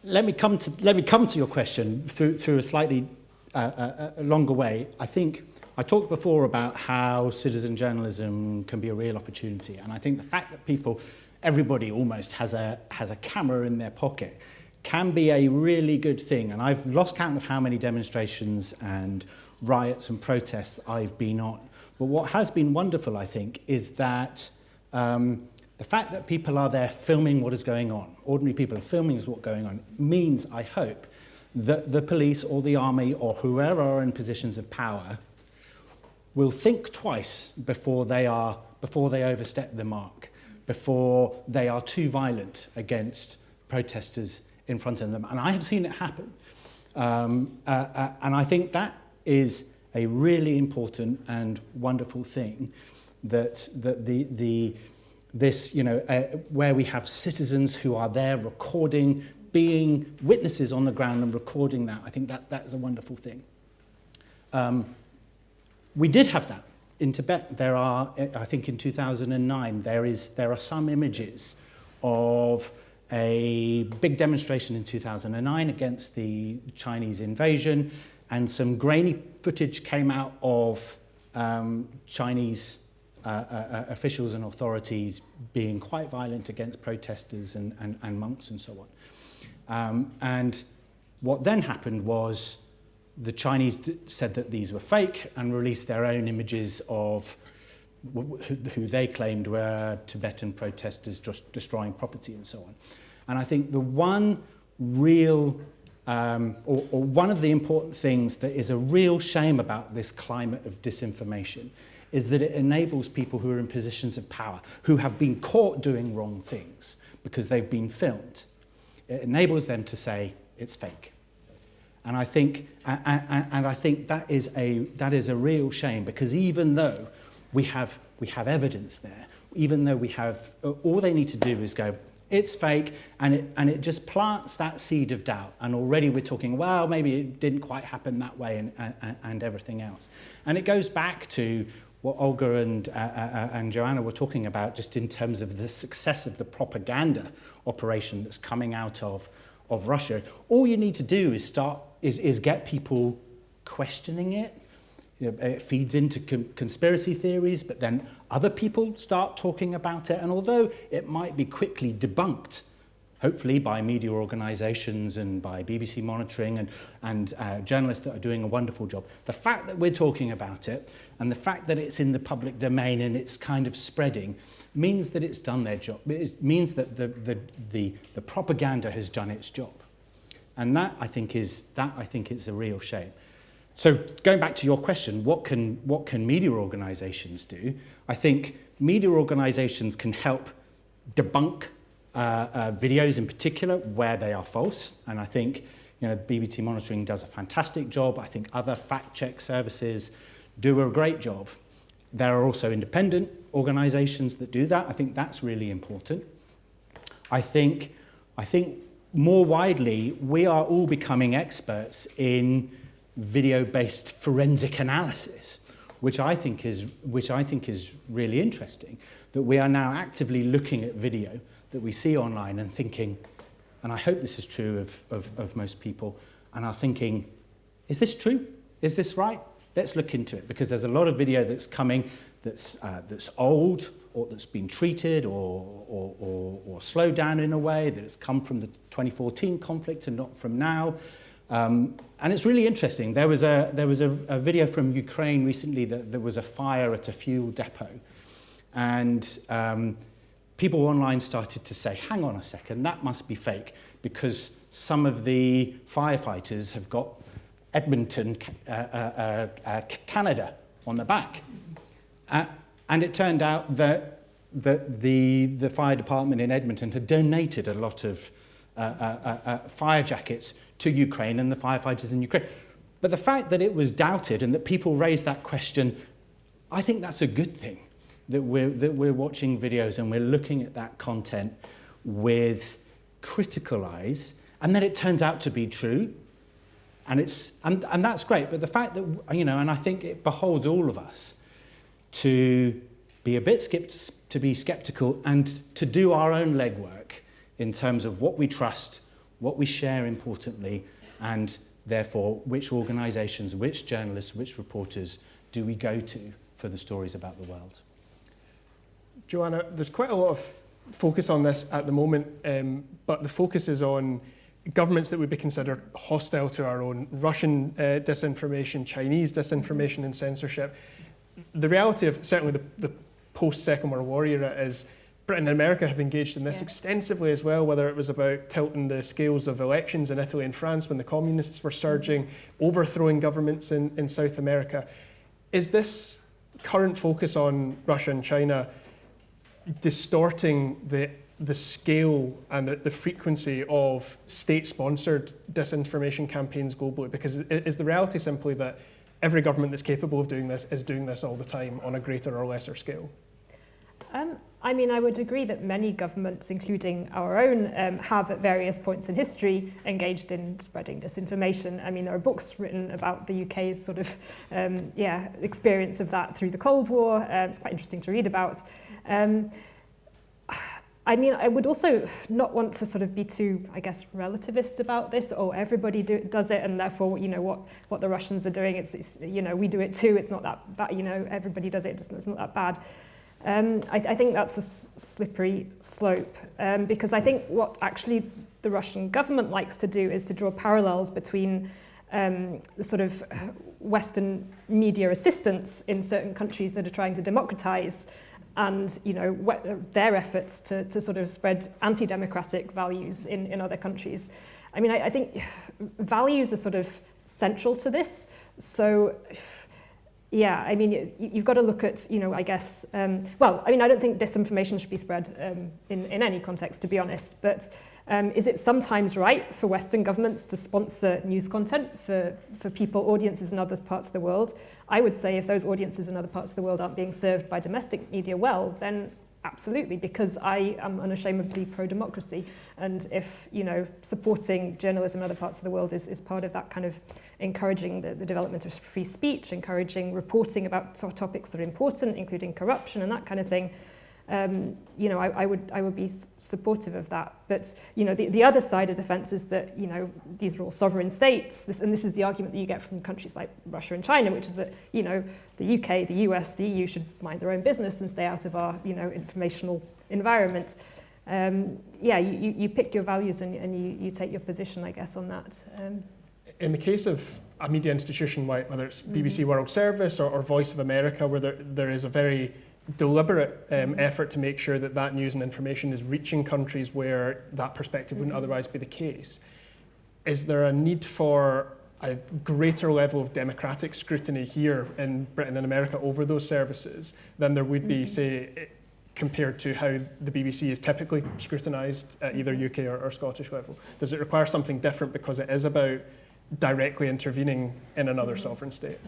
Speaker 5: let me come to let me come to your question through through a slightly uh, uh, a longer way. I think I talked before about how citizen journalism can be a real opportunity, and I think the fact that people, everybody almost has a has a camera in their pocket, can be a really good thing. And I've lost count of how many demonstrations and riots and protests I've been on But what has been wonderful, I think, is that um, the fact that people are there filming what is going on, ordinary people are filming what's going on, means, I hope, that the police or the army or whoever are in positions of power will think twice before they, are, before they overstep the mark, before they are too violent against protesters in front of them. And I have seen it happen. Um, uh, uh, and I think that is a really important and wonderful thing that, that the, the, this, you know, uh, where we have citizens who are there recording, being witnesses on the ground and recording that, I think that, that is a wonderful thing. Um, we did have that in Tibet. There are, I think in 2009, there, is, there are some images of a big demonstration in 2009 against the Chinese invasion and some grainy footage came out of um, Chinese uh, uh, uh, officials and authorities being quite violent against protesters and, and, and monks and so on. Um, and what then happened was the Chinese said that these were fake and released their own images of who, they claimed were Tibetan protesters just destroying property and so on. And I think the one real um, or, or one of the important things that is a real shame about this climate of disinformation is that it enables people who are in positions of power, who have been caught doing wrong things because they've been filmed. It enables them to say, it's fake. And I think, and, I think that, is a, that is a real shame because even though we have, we have evidence there, even though we have, all they need to do is go, it's fake, and it, and it just plants that seed of doubt. And already we're talking, well, maybe it didn't quite happen that way and, and, and everything else. And it goes back to what Olga and, uh, uh, uh, and Joanna were talking about just in terms of the success of the propaganda operation that's coming out of, of Russia. All you need to do is start, is, is get people questioning it, you know, it feeds into con conspiracy theories, but then other people start talking about it. And although it might be quickly debunked, hopefully by media organizations and by BBC monitoring and, and uh, journalists that are doing a wonderful job, the fact that we're talking about it and the fact that it's in the public domain and it's kind of spreading means that it's done their job. It means that the, the, the, the propaganda has done its job. And that, I think, is, that, I think, is a real shame. So going back to your question, what can, what can media organizations do? I think media organizations can help debunk uh, uh, videos in particular where they are false. And I think you know, BBC Monitoring does a fantastic job. I think other fact check services do a great job. There are also independent organizations that do that. I think that's really important. I think, I think more widely, we are all becoming experts in video-based forensic analysis, which I think is which I think is really interesting. That we are now actively looking at video that we see online and thinking, and I hope this is true of, of, of most people, and are thinking, is this true? Is this right? Let's look into it because there's a lot of video that's coming that's, uh, that's old or that's been treated or, or, or, or slowed down in a way that has come from the 2014 conflict and not from now. Um, and it's really interesting. There was a, there was a, a video from Ukraine recently that there was a fire at a fuel depot. And um, people online started to say, hang on a second, that must be fake because some of the firefighters have got Edmonton, uh, uh, uh, uh Canada on the back. Uh, and it turned out that, that the, the fire department in Edmonton had donated a lot of uh, uh, uh, fire jackets to Ukraine and the firefighters in Ukraine. But the fact that it was doubted and that people raised that question, I think that's a good thing, that we're, that we're watching videos and we're looking at that content with critical eyes, and then it turns out to be true, and, it's, and, and that's great. But the fact that, you know, and I think it beholds all of us to be a bit to be skeptical and to do our own legwork in terms of what we trust, what we share importantly, and therefore which organisations, which journalists, which reporters do we go to for the stories about the world.
Speaker 1: Joanna, there's quite a lot of focus on this at the moment, um, but the focus is on governments that would be considered hostile to our own, Russian uh, disinformation, Chinese disinformation and censorship. The reality of certainly the, the post-Second World War era is Britain and America have engaged in this yeah. extensively as well, whether it was about tilting the scales of elections in Italy and France when the communists were surging, overthrowing governments in, in South America. Is this current focus on Russia and China distorting the, the scale and the, the frequency of state-sponsored disinformation campaigns globally? Because is the reality simply that every government that's capable of doing this is doing this all the time on a greater or lesser scale?
Speaker 3: Um, I mean, I would agree that many governments, including our own, um, have at various points in history engaged in spreading disinformation. I mean, there are books written about the UK's sort of, um, yeah, experience of that through the Cold War. Um, it's quite interesting to read about. Um, I mean, I would also not want to sort of be too, I guess, relativist about this. Oh, everybody do, does it, and therefore, you know, what what the Russians are doing, it's, it's you know, we do it too. It's not that bad. You know, everybody does it. It's not that bad. Um, I, I think that's a slippery slope um, because I think what actually the Russian government likes to do is to draw parallels between um, the sort of Western media assistance in certain countries that are trying to democratize and you know their efforts to, to sort of spread anti-democratic values in, in other countries. I mean, I, I think values are sort of central to this. So yeah, I mean, you've got to look at, you know, I guess, um, well, I mean, I don't think disinformation should be spread um, in, in any context, to be honest, but um, is it sometimes right for Western governments to sponsor news content for, for people, audiences in other parts of the world? I would say if those audiences in other parts of the world aren't being served by domestic media well, then Absolutely, because I am unashamedly pro-democracy. And if, you know, supporting journalism in other parts of the world is, is part of that kind of encouraging the, the development of free speech, encouraging reporting about topics that are important, including corruption and that kind of thing, um, you know, I, I, would, I would be supportive of that. But, you know, the, the other side of the fence is that, you know, these are all sovereign states. This, and this is the argument that you get from countries like Russia and China, which is that, you know, the UK, the US, the EU should mind their own business and stay out of our, you know, informational environment. Um, yeah, you, you pick your values and, and you, you take your position, I guess, on that. Um,
Speaker 1: in the case of a media institution, whether it's BBC mm -hmm. World Service or, or Voice of America, where there, there is a very deliberate um, effort to make sure that that news and information is reaching countries where that perspective wouldn't mm-hmm. otherwise be the case. Is there a need for a greater level of democratic scrutiny here in Britain and America over those services than there would be, mm -hmm. say, compared to how the BBC is typically scrutinised at either UK or, or Scottish level? Does it require something different because it is about directly intervening in another mm-hmm. sovereign state?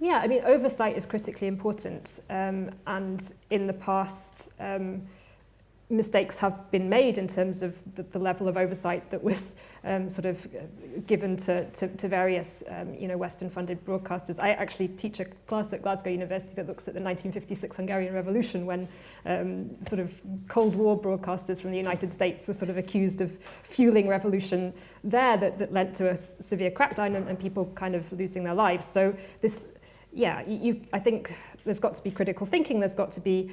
Speaker 3: Yeah, I mean, oversight is critically important. Um, and in the past, um, mistakes have been made in terms of the, the level of oversight that was um, sort of given to, to, to various, um, you know, Western-funded broadcasters. I actually teach a class at Glasgow University that looks at the 1956 Hungarian Revolution when um, sort of Cold War broadcasters from the United States were sort of accused of fueling revolution there that, that led to a severe crackdown and, and people kind of losing their lives. So this yeah, you, I think there's got to be critical thinking, there's got to be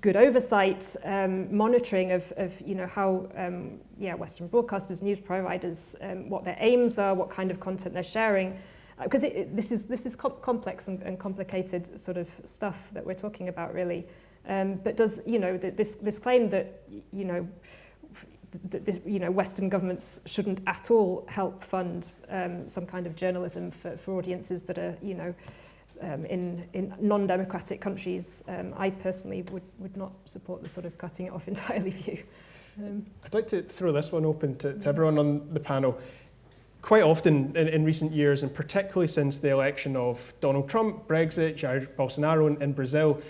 Speaker 3: good oversight, um, monitoring of, of you know, how um, yeah, Western broadcasters, news providers, um, what their aims are, what kind of content they're sharing. Because uh, this is, this is com complex and, and complicated sort of stuff that we're talking about, really. Um, but does, you know, this, this claim that, you know, that this, you know, Western governments shouldn't at all help fund um, some kind of journalism for, for audiences that are, you know, um, in, in non-democratic countries, um, I personally would, would not support the sort of cutting it off entirely view.
Speaker 1: Um, I'd like to throw this one open to, to everyone on the panel. Quite often in, in recent years, and particularly since the election of Donald Trump, Brexit, Jair Bolsonaro in, in Brazil,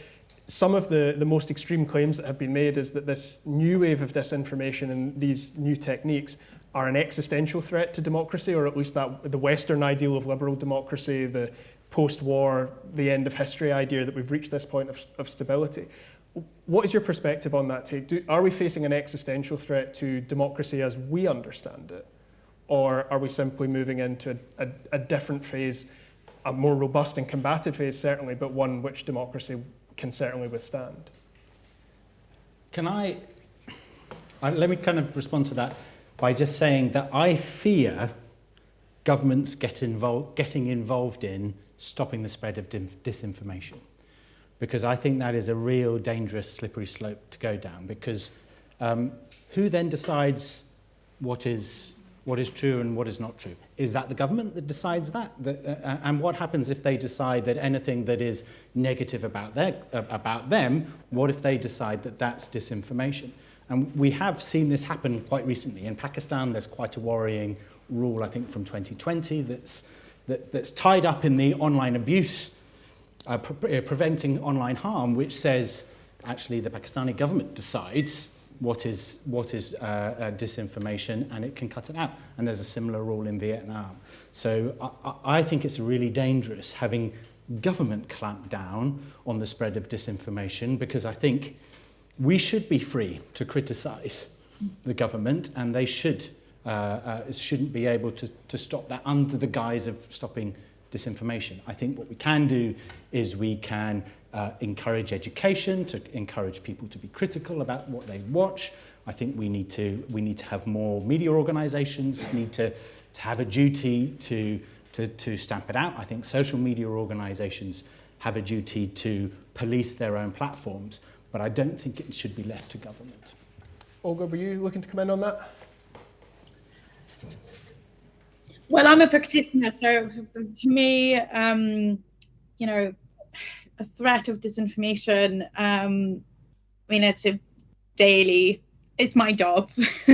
Speaker 1: some of the, the most extreme claims that have been made is that this new wave of disinformation and these new techniques are an existential threat to democracy, or at least that the Western ideal of liberal democracy, the post-war, the end of history idea that we've reached this point of, of stability. What is your perspective on that take? Do, are we facing an existential threat to democracy as we understand it? Or are we simply moving into a, a, a different phase, a more robust and combative phase certainly, but one which democracy can certainly withstand?
Speaker 5: Can I, I let me kind of respond to that by just saying that I fear governments get involved, getting involved in stopping the spread of disinformation. Because I think that is a real dangerous slippery slope to go down because um, who then decides what is, what is true and what is not true? Is that the government that decides that? uh, uh and what happens if they decide that anything that is negative about, their, uh, about them, what if they decide that that's disinformation? And we have seen this happen quite recently. In Pakistan, there's quite a worrying rule, I think, from 2020 that's that, that's tied up in the online abuse, uh, pre uh, preventing online harm, which says actually the Pakistani government decides what is, what is uh, uh, disinformation and it can cut it out. And there's a similar rule in Vietnam. So I, I think it's really dangerous having government clamp down on the spread of disinformation because I think we should be free to criticize the government and they should uh, uh, shouldn't be able to, to stop that under the guise of stopping disinformation. I think what we can do is we can uh, encourage education, to encourage people to be critical about what they watch. I think we need to, we need to have more media organizations, need to, to have a duty to, to, to stamp it out. I think social media organizations have a duty to police their own platforms, but I don't think it should be left to government.
Speaker 1: Olga, were you looking to comment on that?
Speaker 2: Well, I'm a practitioner, so to me, um, you know, a threat of disinformation. Um, I mean, it's a daily, it's my job.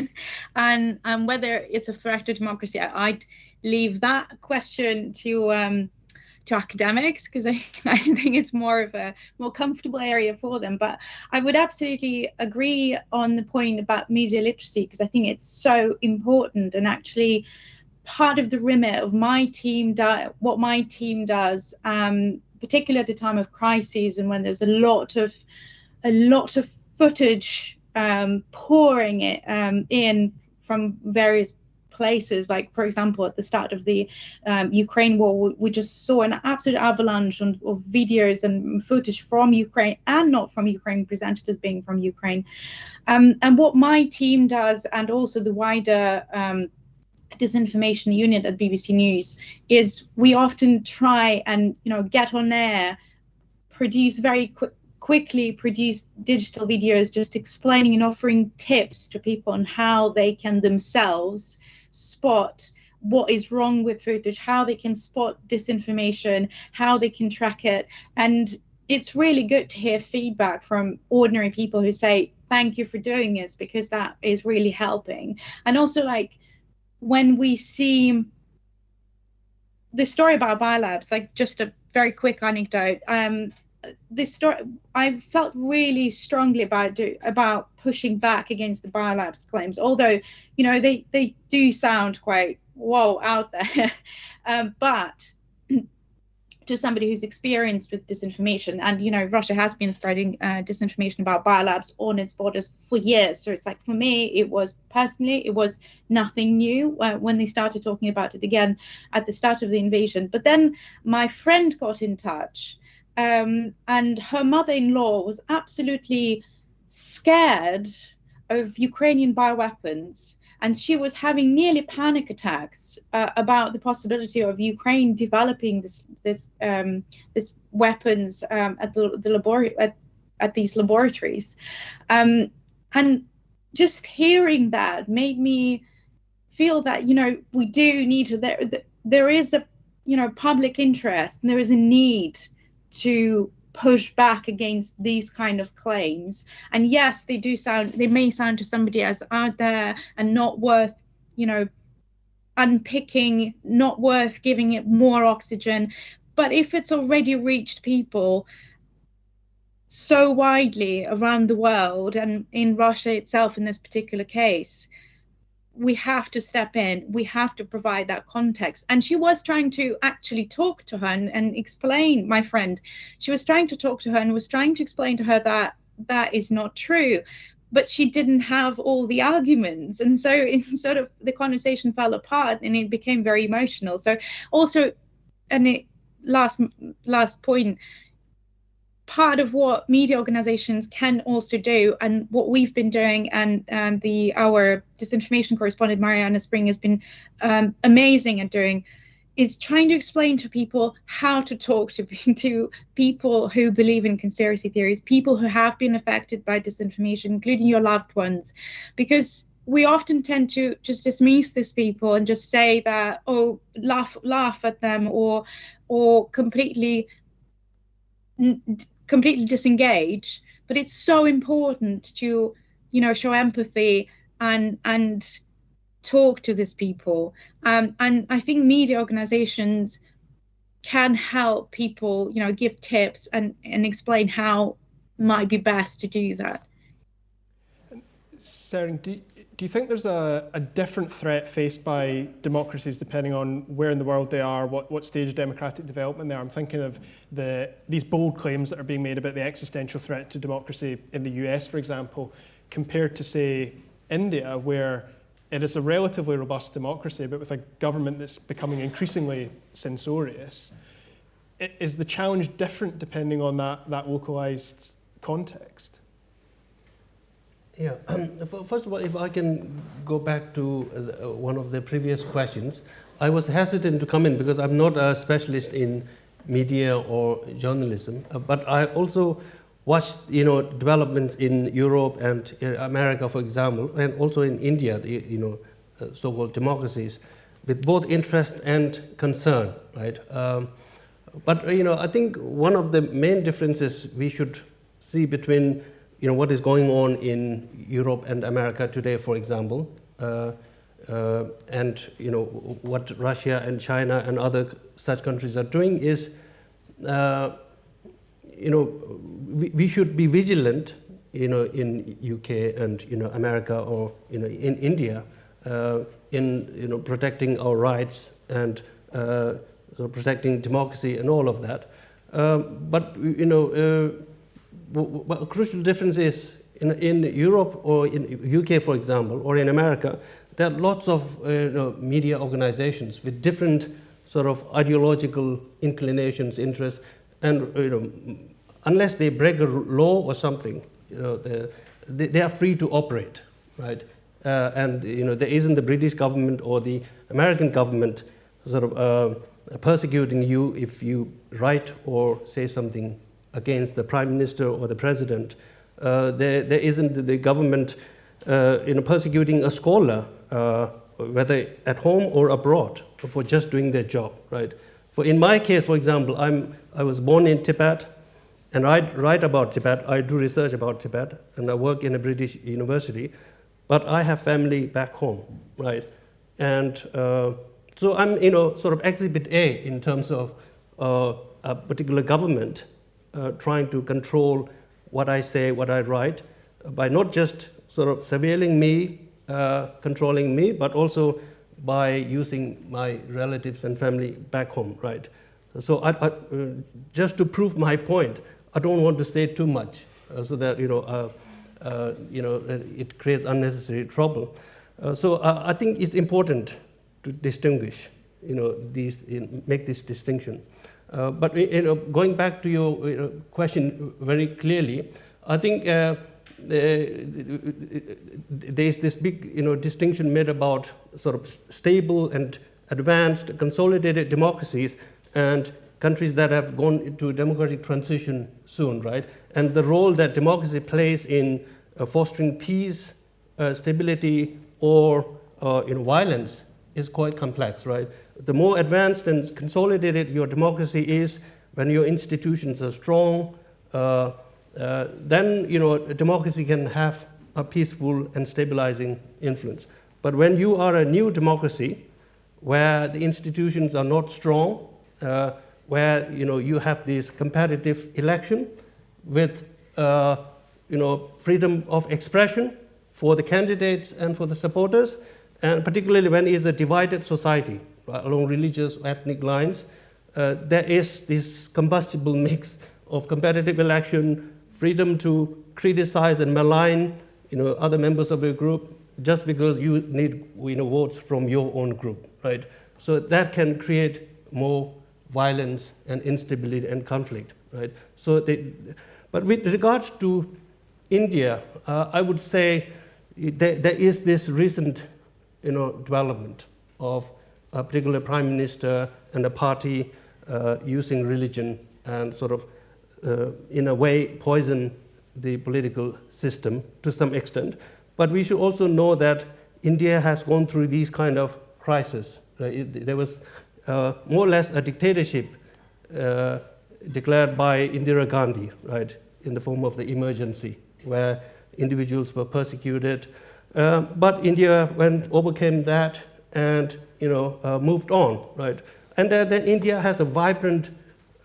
Speaker 2: and, and whether it's a threat to democracy, I, I'd leave that question to um, to academics because I, I think it's more of a more comfortable area for them. But I would absolutely agree on the point about media literacy because I think it's so important and actually part of the remit of my team what my team does um, particularly at a time of crises and when there's a lot of a lot of footage um, pouring it um, in from various places. Like, for example, at the start of the um, Ukraine war, we just saw an absolute avalanche of, of, videos and footage from Ukraine and not from Ukraine presented as being from Ukraine. Um, and what my team does, and also the wider um, disinformation unit at BBC News is we often try and you know get on air, produce very quick quickly produce digital videos just explaining and offering tips to people on how they can themselves spot what is wrong with footage, how they can spot disinformation, how they can track it. And it's really good to hear feedback from ordinary people who say, thank you for doing this because that is really helping. And also like when we see the story about biolabs, like just a very quick anecdote. Um, this story, I felt really strongly about do, about pushing back against the biolabs claims, although you know they they do sound quite whoa out there, um, but to somebody who's experienced with disinformation. And you know russia has been spreading uh, disinformation about biolabs on its borders for years. So it's like for me it was personally it was nothing new uh, when they started talking about it again at the start of the invasion. But then my friend got in touch um, and her mother-in-law was absolutely scared of ukrainian bioweapons and she was having nearly panic attacks uh, about the possibility of Ukraine developing this this um, this weapons um, at the, the labor- at, at these laboratories, um, and just hearing that made me feel that you know we do need to there there is a you know public interest and there is a need to push back against these kind of claims. And yes they do sound they may sound to somebody as out there and not worth you know unpicking not worth giving it more oxygen. But if it's already reached people so widely around the world and in Russia itself in this particular case we have to step in we have to provide that context. And she was trying to actually talk to her and, and, explain my friend. She was trying to talk to her and was trying to explain to her that that is not true but she didn't have all the arguments. And so in sort of the conversation fell apart and it became very emotional. So also and it last last point part of what media organizations can also do and what we've been doing and um, the our disinformation correspondent Marianna Spring has been um, amazing at doing is trying to explain to people how to talk to, to people who believe in conspiracy theories, people who have been affected by disinformation, including your loved ones, because we often tend to just dismiss these people and just say that oh laugh laugh at them or or completely completely disengage but it's so important to you know show empathy and and talk to these people. Um, and i think media organizations can help people you know give tips and and explain how might be best to do that.
Speaker 1: Tsering, do, do you think there's a, a different threat faced by democracies depending on where in the world they are, what, what stage of democratic development they are? I'm thinking of the, these bold claims that are being made about the existential threat to democracy in the US, for example, compared to, say, India, where it is a relatively robust democracy, but with a government that's becoming increasingly censorious. Is the challenge different depending on that, that localized context?
Speaker 4: Yeah, first of all, if I can go back to uh, uh, one of the previous questions, I was hesitant to come in because I'm not a specialist in media or journalism, uh, but I also watched you know developments in Europe and America, for example, and also in India, you know, uh, so-called democracies, with both interest and concern, right? Um, But uh, you know, I think one of the main differences we should see between you know what is going on in Europe and America today, for example, uh, uh, and you know what Russia and China and other such countries are doing is, uh, you know, we, we should be vigilant, you know, in UK and you know America or you know in India, uh, in you know protecting our rights and uh, protecting democracy and all of that. Um, but you know, uh, a crucial difference is in, in Europe or in UK, for example, or in America, there are lots of uh, you know, media organizations with different sort of ideological inclinations, interests, and you know, unless they break a law or something, you know, they, they are free to operate, right? Uh, and you know, there isn't the British government or the American government sort of uh, persecuting you if you write or say something against the prime minister or the president. Uh, there, there isn't the government uh, you know, persecuting a scholar, uh, whether at home or abroad, for just doing their job, right? For in my case, for example, I'm, I was born in Tibet, and I write about Tibet, I do research about Tibet, and I work in a British university, but I have family back home, right? And uh, so I'm, you know, sort of exhibit A in terms of uh, a particular government uh, trying to control what I say, what I write, by not just sort of surveilling me, uh, controlling me, but also by using my relatives and family back home, right? So I, I, uh, just to prove my point, I don't want to say too much uh, so that, you know, uh, you know, it creates unnecessary trouble. so I think it's important to distinguish, you know, these, make this distinction. Uh, but you know, going back to your you know, question very clearly, I think uh, uh, there's this big you know, distinction made about sort of stable and advanced consolidated democracies and countries that have gone into democratic transition soon, right? And the role that democracy plays in uh, fostering peace, uh, stability, or uh, in violence is quite complex, right? The more advanced and consolidated your democracy is, when your institutions are strong, uh, uh, then you know democracy can have a peaceful and stabilizing influence. But when you are a new democracy, where the institutions are not strong, uh, where you know you have this competitive election with uh, you know freedom of expression for the candidates and for the supporters, and particularly when it's a divided society along religious or ethnic lines, uh, there is this combustible mix of competitive election, freedom to criticize and malign you know, other members of your group just because you need you know, votes from your own group, right? So that can create more violence and instability and conflict, right? So they, but with regards to India, uh, I would say there, there is this recent you know, development of a particular prime minister and a party uh, using religion and sort of, uh, in a way, poison the political system to some extent. But we should also know that India has gone through these kind of crises. Right? there was uh, more or less a dictatorship uh, declared by Indira Gandhi, right, in the form of the emergency, where individuals were persecuted, uh, but India went, overcame that and you know, uh, moved on, right? And then, then India has a vibrant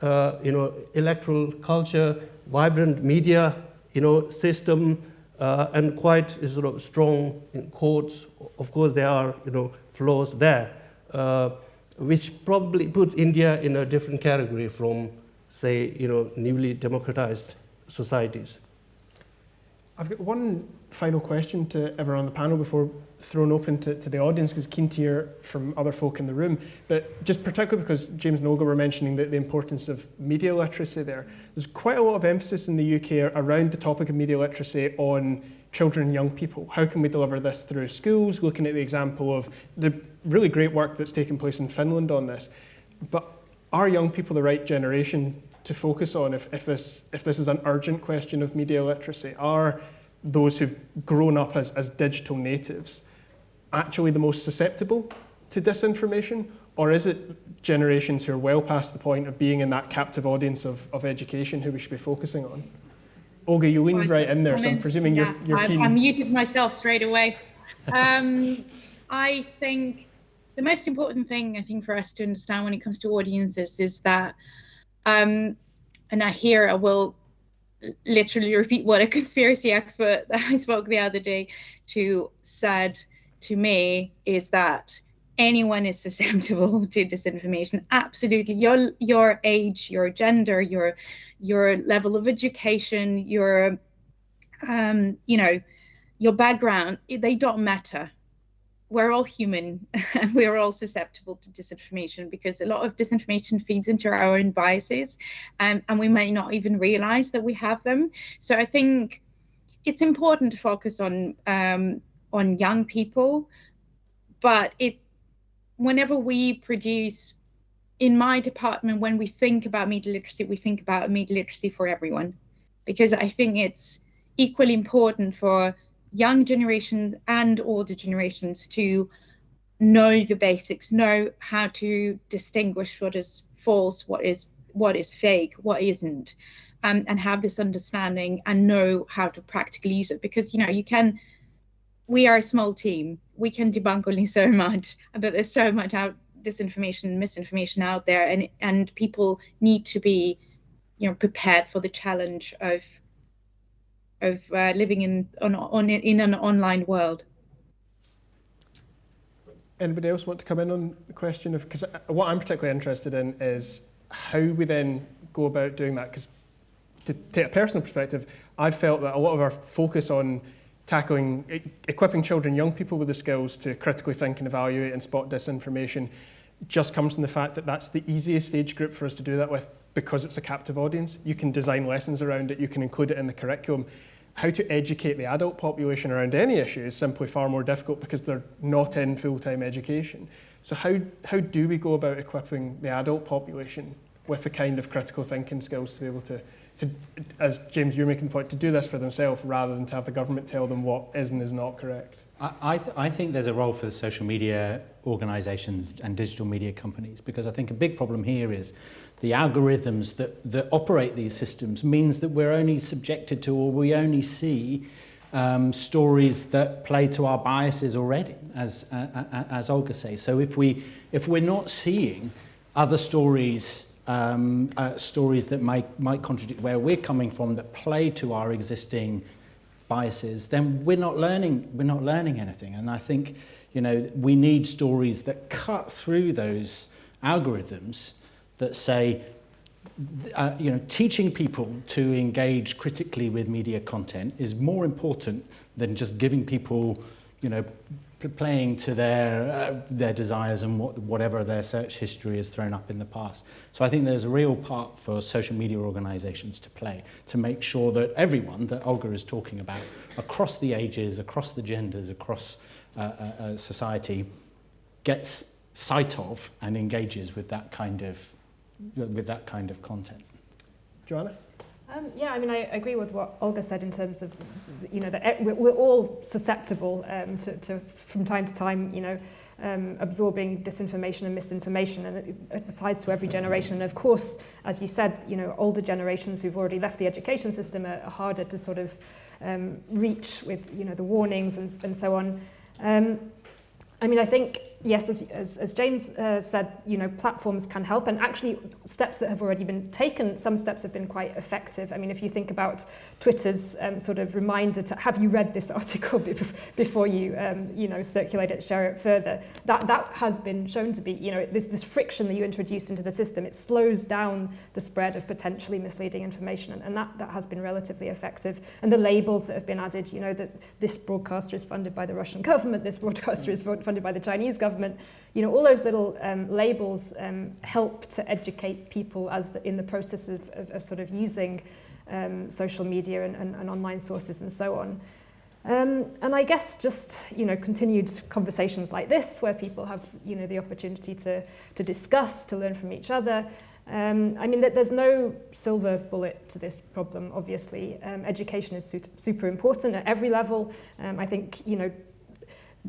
Speaker 4: uh, you know, electoral culture, vibrant media you know, system, uh, and quite sort of strong courts. Of course, there are you know, flaws there, uh, which probably puts India in a different category from, say, you know, newly democratized societies.
Speaker 1: I've got one final question to everyone on the panel before throwing open to, to the audience because keen to hear from other folk in the room. But just particularly because James Noga were mentioning the, the importance of media literacy there. There's quite a lot of emphasis in the UK around the topic of media literacy on children and young people. How can we deliver this through schools? Looking at the example of the really great work that's taken place in Finland on this. But are young people the right generation to focus on if, if, this, if this is an urgent question of media literacy? Are those who've grown up as, as digital natives actually the most susceptible to disinformation? Or is it generations who are well past the point of being in that captive audience of, of education who we should be focusing on? Olga, you leaned right in there, so I'm presuming
Speaker 2: yeah,
Speaker 1: you're, you're keen.
Speaker 2: I, I muted myself straight away. Um, I think the most important thing I think for us to understand when it comes to audiences is that, um, and I hear I will literally repeat what a conspiracy expert that I spoke the other day to said to me is that anyone is susceptible to disinformation. Absolutely. Your your age your gender your your level of education your um you know your background they don't matter we're all human. And we're all susceptible to disinformation because a lot of disinformation feeds into our own biases um, and we may not even realize that we have them. So i think it's important to focus on um, on young people but it whenever we produce in my department when we think about media literacy we think about media literacy for everyone because i think it's equally important for young generation and older generations to know the basics know how to distinguish what is false what is what is fake what isn't um, and have this understanding and know how to practically use it because you know you can we are a small team. We can debunk only so much, but there's so much out disinformation misinformation out there, and and people need to be, you know, prepared for the challenge of of uh, living in on, on in an online world.
Speaker 1: Anybody else want to come in on the question of because what I'm particularly interested in is how we then go about doing that because to take a personal perspective, I've felt that a lot of our focus on tackling, equipping children, young people with the skills to critically think and evaluate and spot disinformation just comes from the fact that that's the easiest age group for us to do that with because it's a captive audience. You can design lessons around it, you can include it in the curriculum. How to educate the adult population around any issue is simply far more difficult because they're not in full-time education. So how, how do we go about equipping the adult population with the kind of critical thinking skills to be able to to, as James, you're making the point, to do this for themselves rather than to have the government tell them what is and is not correct?
Speaker 5: I, I, th I think there's a role for social media organizations and digital media companies because I think a big problem here is the algorithms that, that operate these systems means that we're only subjected to or we only see um, stories that play to our biases already, as, uh, as Olga says. So if, we, if we're not seeing other stories um, uh, stories that might, might contradict where we're coming from that play to our existing biases, then we're not learning, we're not learning anything. And I think, you know, we need stories that cut through those algorithms that say, uh, you know, teaching people to engage critically with media content is more important than just giving people, you know, playing to their, uh, their desires and what, whatever their search history has thrown up in the past. So I think there's a real part for social media organizations to play to make sure that everyone that Olga is talking about across the ages, across the genders, across uh, uh, uh society gets sight of and engages with that kind of, with that kind of content.
Speaker 1: Joanna?
Speaker 3: Um, yeah, I mean, I agree with what Olga said in terms of, you know, that we're, we're all susceptible um, to, to, from time to time, you know, um, absorbing disinformation and misinformation, and it, it applies to every generation. And of course, as you said, you know, older generations who've already left the education system are, are harder to sort of um, reach with, you know, the warnings and, and so on. Um, I mean, I think yes, as, as, as James uh, said, you know, platforms can help and actually steps that have already been taken, some steps have been quite effective. I mean, if you think about Twitter's um, sort of reminder to have you read this article before you, um, you know, circulate it, share it further, that, that has been shown to be, you know, this, this friction that you introduce into the system, it slows down the spread of potentially misleading information and, and that, that has been relatively effective. And the labels that have been added, you know, that this broadcaster is funded by the Russian government, this broadcaster is funded by the Chinese government, government, you know, all those little um, labels um, help to educate people as the, in the process of, of, of sort of using um, social media and, and, and online sources and so on. Um, and I guess just, you know, continued conversations like this where people have, you know, the opportunity to, to discuss, to learn from each other. Um, I mean, there's no silver bullet to this problem, obviously. Um, education is super important at every level. Um, I think, you know,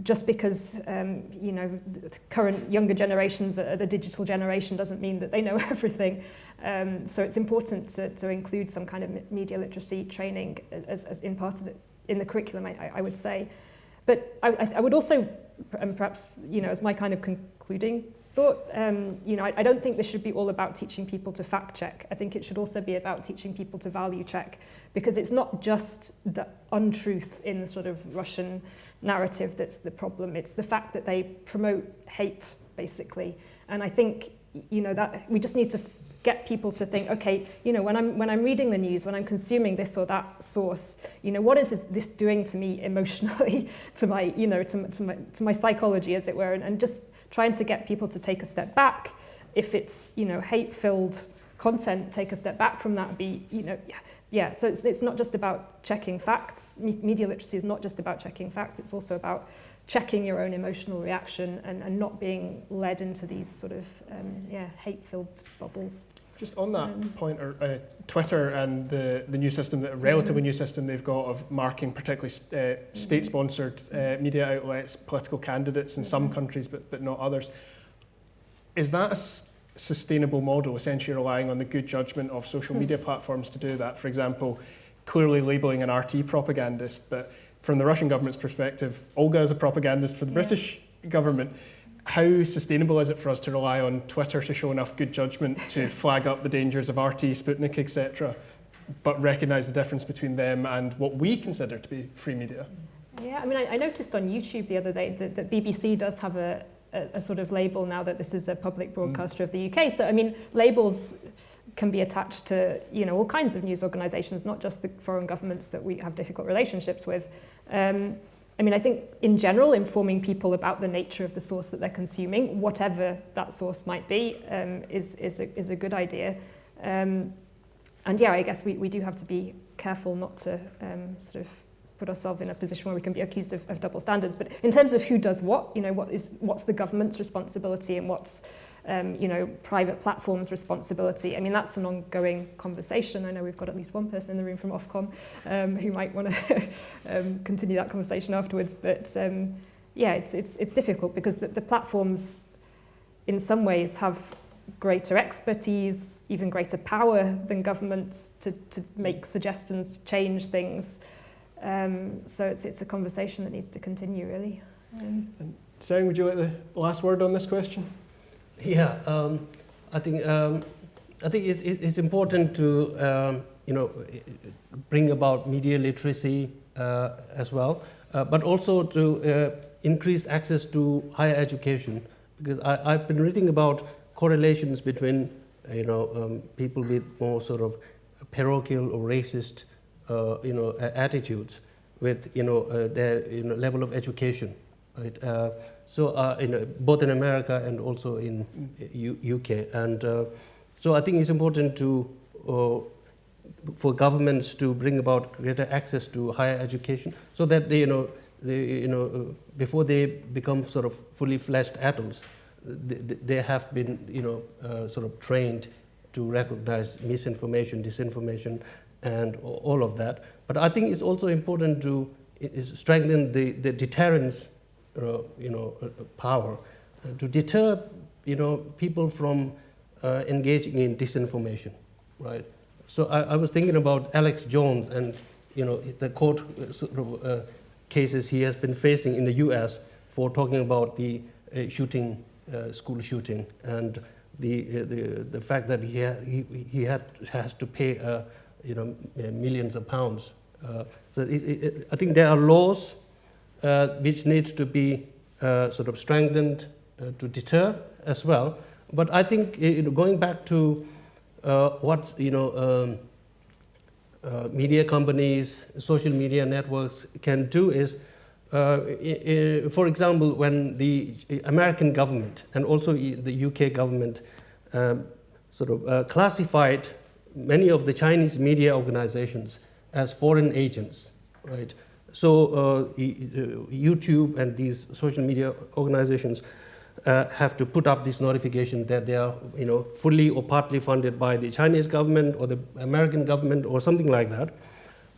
Speaker 3: just because um, you know the current younger generations are the digital generation doesn't mean that they know everything. Um, so it's important to, to include some kind of media literacy training as, as in part of the in the curriculum, I, I would say. But I, I would also, and perhaps you know, as my kind of concluding thought, um, you know, I, I don't think this should be all about teaching people to fact check. I think it should also be about teaching people to value check, because it's not just the untruth in the sort of Russian narrative that's the problem. It's the fact that they promote hate, basically. And I think, you know, that we just need to get people to think, okay, you know, when I'm, when I'm reading the news, when I'm consuming this or that source, you know, what is this doing to me emotionally, to my, you know, to, to, my, to my psychology, as it were, and, and just trying to get people to take a step back. If it's, you know, hate-filled content, take a step back from that, be, you know, yeah, so it's, it's not just about checking facts. Media literacy is not just about checking facts, it's also about checking your own emotional reaction and, and not being led into these sort of um, yeah, hate-filled bubbles.
Speaker 1: Just on that um, point, or, uh, Twitter and the, the new system, the relatively mm -hmm. new system they've got of marking particularly uh, mm-hmm. state-sponsored uh, media outlets, political candidates in mm -hmm. some mm-hmm. countries, but, but not others. Is that a sustainable model, essentially relying on the good judgment of social mm. media platforms to do that? For example, clearly labeling an RT propagandist, but from the Russian government's perspective, Olga is a propagandist for the yeah. British government how sustainable is it for us to rely on Twitter to show enough good judgment to flag up the dangers of RT, Sputnik, etc., but recognise the difference between them and what we consider to be free media?
Speaker 3: Yeah, I mean, I, I noticed on YouTube the other day that, that BBC does have a, a, a sort of label now that this is a public broadcaster mm. of the UK. So, I mean, labels can be attached to you know all kinds of news organisations, not just the foreign governments that we have difficult relationships with. Um, I mean, I think in general, informing people about the nature of the source that they're consuming, whatever that source might be, um, is, is, a, is a good idea. Um, and yeah, I guess we, we do have to be careful not to um, sort of put ourselves in a position where we can be accused of, of double standards. But in terms of who does what, you know, what is, what's the government's responsibility and what's um, you know, private platforms responsibility. I mean, that's an ongoing conversation. I know we've got at least one person in the room from Ofcom um, who might want to um, continue that conversation afterwards. But um, yeah, it's, it's, it's difficult because the, the platforms in some ways have greater expertise, even greater power than governments to, to make suggestions, to change things. Um, so it's, it's a conversation that needs to continue, really. Um,
Speaker 1: and Sarah, would you like the last word on this question?
Speaker 4: Yeah, um, I think um, I think it, it, it's important to um, you know bring about media literacy uh, as well, uh, but also to uh, increase access to higher education because I, have been reading about correlations between you know um, people with more sort of parochial or racist uh, you know attitudes with you know uh, their you know, level of education, right? Uh, so uh, in, both in America and also in U UK. And uh, so I think it's important to, uh, for governments to bring about greater access to higher education so that they, you know, they, you know, uh, before they become sort of fully fleshed adults, they, they have been, you know, uh, sort of trained to recognize misinformation, disinformation, and all of that. But I think it's also important to strengthen the, the deterrence uh, you know, uh, power uh, to deter, you know, people from engaging in disinformation, right? So I, I, was thinking about Alex Jones and, you know, the court sort of, cases he has been facing in the U.S. for talking about the shooting, school shooting, and the, the, the fact that he, ha he, he had, has to pay, uh, you know, millions of pounds. Uh, so it, it, I think there are laws uh, which need to be uh, sort of strengthened uh, to deter as well. But I think you know, going back to what you know, um, uh, media companies, social media networks can do is, uh, for example, when the American government and also the UK government um, sort of uh, classified many of the Chinese media organizations as foreign agents, right? So uh, YouTube and these social media organizations uh, have to put up this notification that they are you know, fully or partly funded by the Chinese government or the American government or something like that.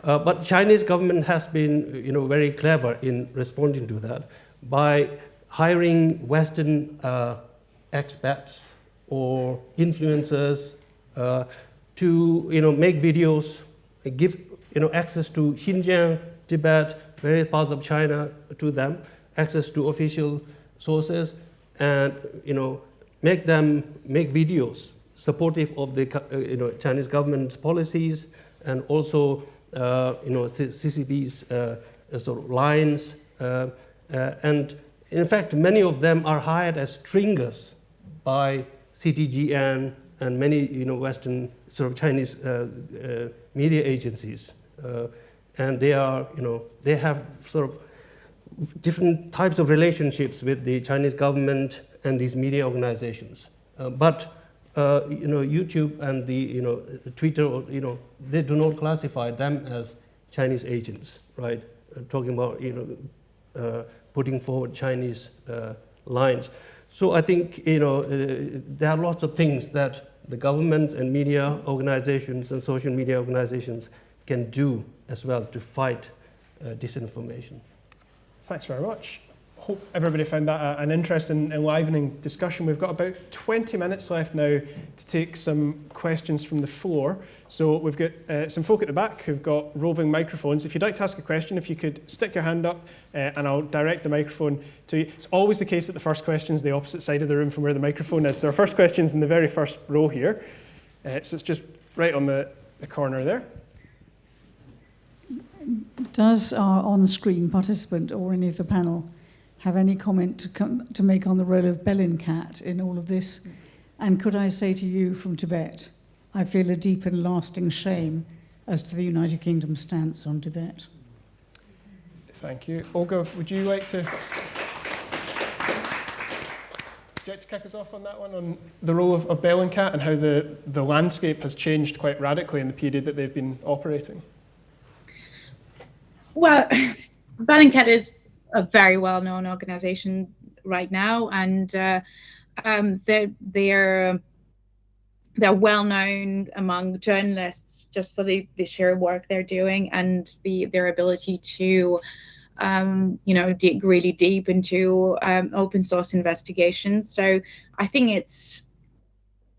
Speaker 4: Uh, but Chinese government has been you know, very clever in responding to that by hiring Western uh, expats or influencers uh, to you know, make videos, give you know, access to Xinjiang, Tibet, various parts of China to them, access to official sources, and you know, make them make videos supportive of the uh, you know, Chinese government's policies and also uh, you know, CCP's uh, sort of lines. Uh, uh, and in fact, many of them are hired as stringers by CTGN and many you know, Western sort of Chinese uh, media agencies. and they are, you know, they have sort of different types of relationships with the Chinese government and these media organizations. Uh, but uh, you know, YouTube and the you know Twitter, you know, they do not classify them as Chinese agents, right? Uh, talking about you know uh, putting forward Chinese uh, lines. So I think you know uh, there are lots of things that the governments and media organizations and social media organizations can do as well to fight uh, disinformation.
Speaker 1: Thanks very much. Hope everybody found that an interesting, enlivening discussion. We've got about 20 minutes left now to take some questions from the floor. So we've got uh, some folk at the back who've got roving microphones. If you'd like to ask a question, if you could stick your hand up uh, and I'll direct the microphone to you. It's always the case that the first question is the opposite side of the room from where the microphone is. So our first question is in the very first row here. Uh, so it's just right on the, the corner there.
Speaker 6: Does our on-screen participant or any of the panel have any comment to, come, to make on the role of Bellingcat in all of this? And could I say to you from Tibet, I feel a deep and lasting shame as to the United Kingdom's stance on Tibet.
Speaker 1: Thank you. Olga, would you like to... Would you like to kick us off on that one, on the role of, of Bellingcat and how the, the landscape has changed quite radically in the period that they've been operating?
Speaker 2: Well, Bellingcat is a very well-known organization right now, and uh, um, they're, they're they're well known among journalists just for the, the sheer work they're doing and the their ability to um, you know dig really deep into um, open source investigations. So i think it's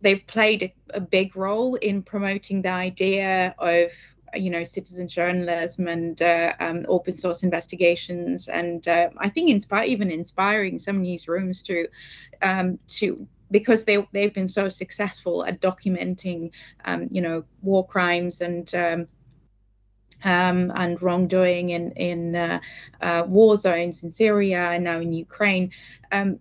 Speaker 2: they've played a, a big role in promoting the idea of you know citizen journalism and uh, um, open source investigations and uh, i think inspire even inspiring some newsrooms to um, to because they they've been so successful at documenting um, you know war crimes and um, um, and wrongdoing in in uh, uh, war zones in Syria and now in Ukraine. Um,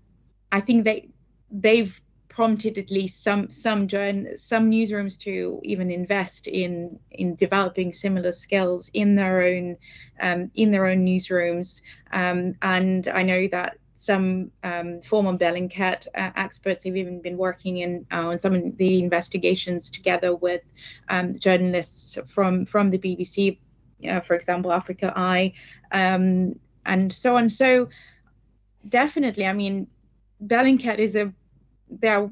Speaker 2: I think they they've prompted at least some some some newsrooms to even invest in in developing similar skills in their own um, in their own newsrooms. Um, and I know that some um, former Bellingcat uh, experts have even been working in uh, on some of the investigations together with um, journalists from from the BBC, uh, for example, Africa Eye, um, and so on. So definitely, I mean, Bellingcat is a they're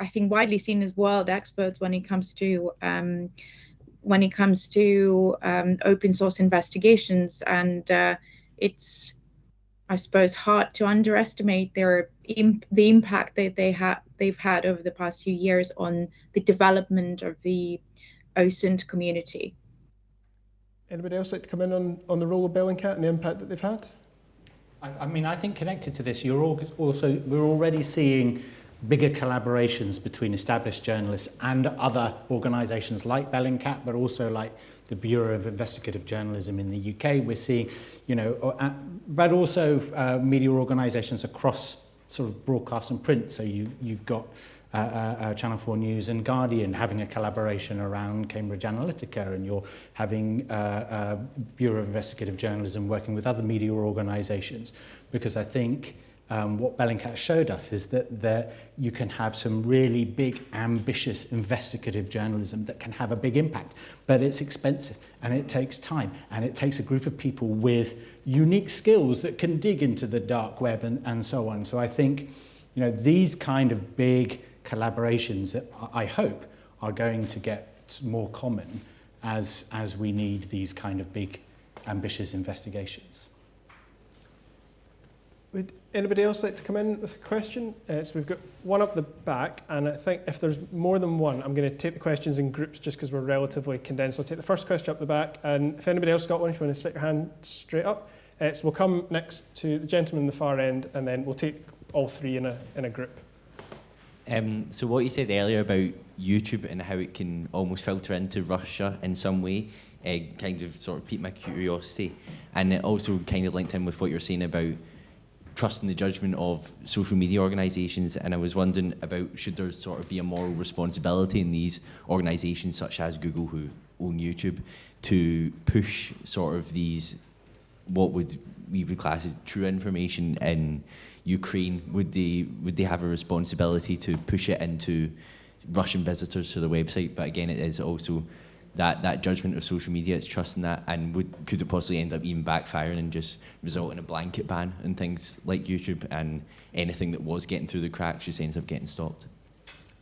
Speaker 2: I think widely seen as world experts when it comes to um, when it comes to um, open source investigations, and uh, it's I suppose hard to underestimate their imp- the impact that they have they've had over the past few years on the development of the OSINT community.
Speaker 1: Anybody else like to come in on, on the role of Bellingcat and the impact that they've had?
Speaker 5: I, I mean, I think connected to this, you're also we're already seeing bigger collaborations between established journalists and other organisations like Bellingcat, but also like the Bureau of Investigative Journalism in the UK. We're seeing, you know, uh, but also uh, media organisations across sort of broadcast and print. So you, you've got uh, uh, uh, Channel 4 News and Guardian having a collaboration around Cambridge Analytica and you're having uh, uh, Bureau of Investigative Journalism working with other media organisations because I think um, what Bellingcat showed us is that there, you can have some really big, ambitious, investigative journalism that can have a big impact, but it's expensive and it takes time and it takes a group of people with unique skills that can dig into the dark web and, and so on. So I think, you know, these kind of big collaborations that I hope are going to get more common as, as we need these kind of big, ambitious investigations.
Speaker 1: Anybody else like to come in with a question? Uh, so we've got one up the back, and I think if there's more than one, I'm going to take the questions in groups just because we're relatively condensed. I'll take the first question up the back, and if anybody else got one, if you want to stick your hand straight up. Uh, so we'll come next to the gentleman in the far end, and then we'll take all three in a, in a group.
Speaker 7: Um, so what you said earlier about YouTube and how it can almost filter into Russia in some way, uh, kind of sort of piqued my curiosity, and it also kind of linked in with what you're saying about trusting the judgment of social media organisations. And I was wondering about should there sort of be a moral responsibility in these organisations such as Google, who own YouTube, to push sort of these what would we would class as true information in Ukraine? Would they would they have a responsibility to push it into Russian visitors to the website? But again, it is also that, that judgment of social media, it's trusting that, and would, could it possibly end up even backfiring and just result in a blanket ban on things like YouTube and anything that was getting through the cracks just ends up getting stopped?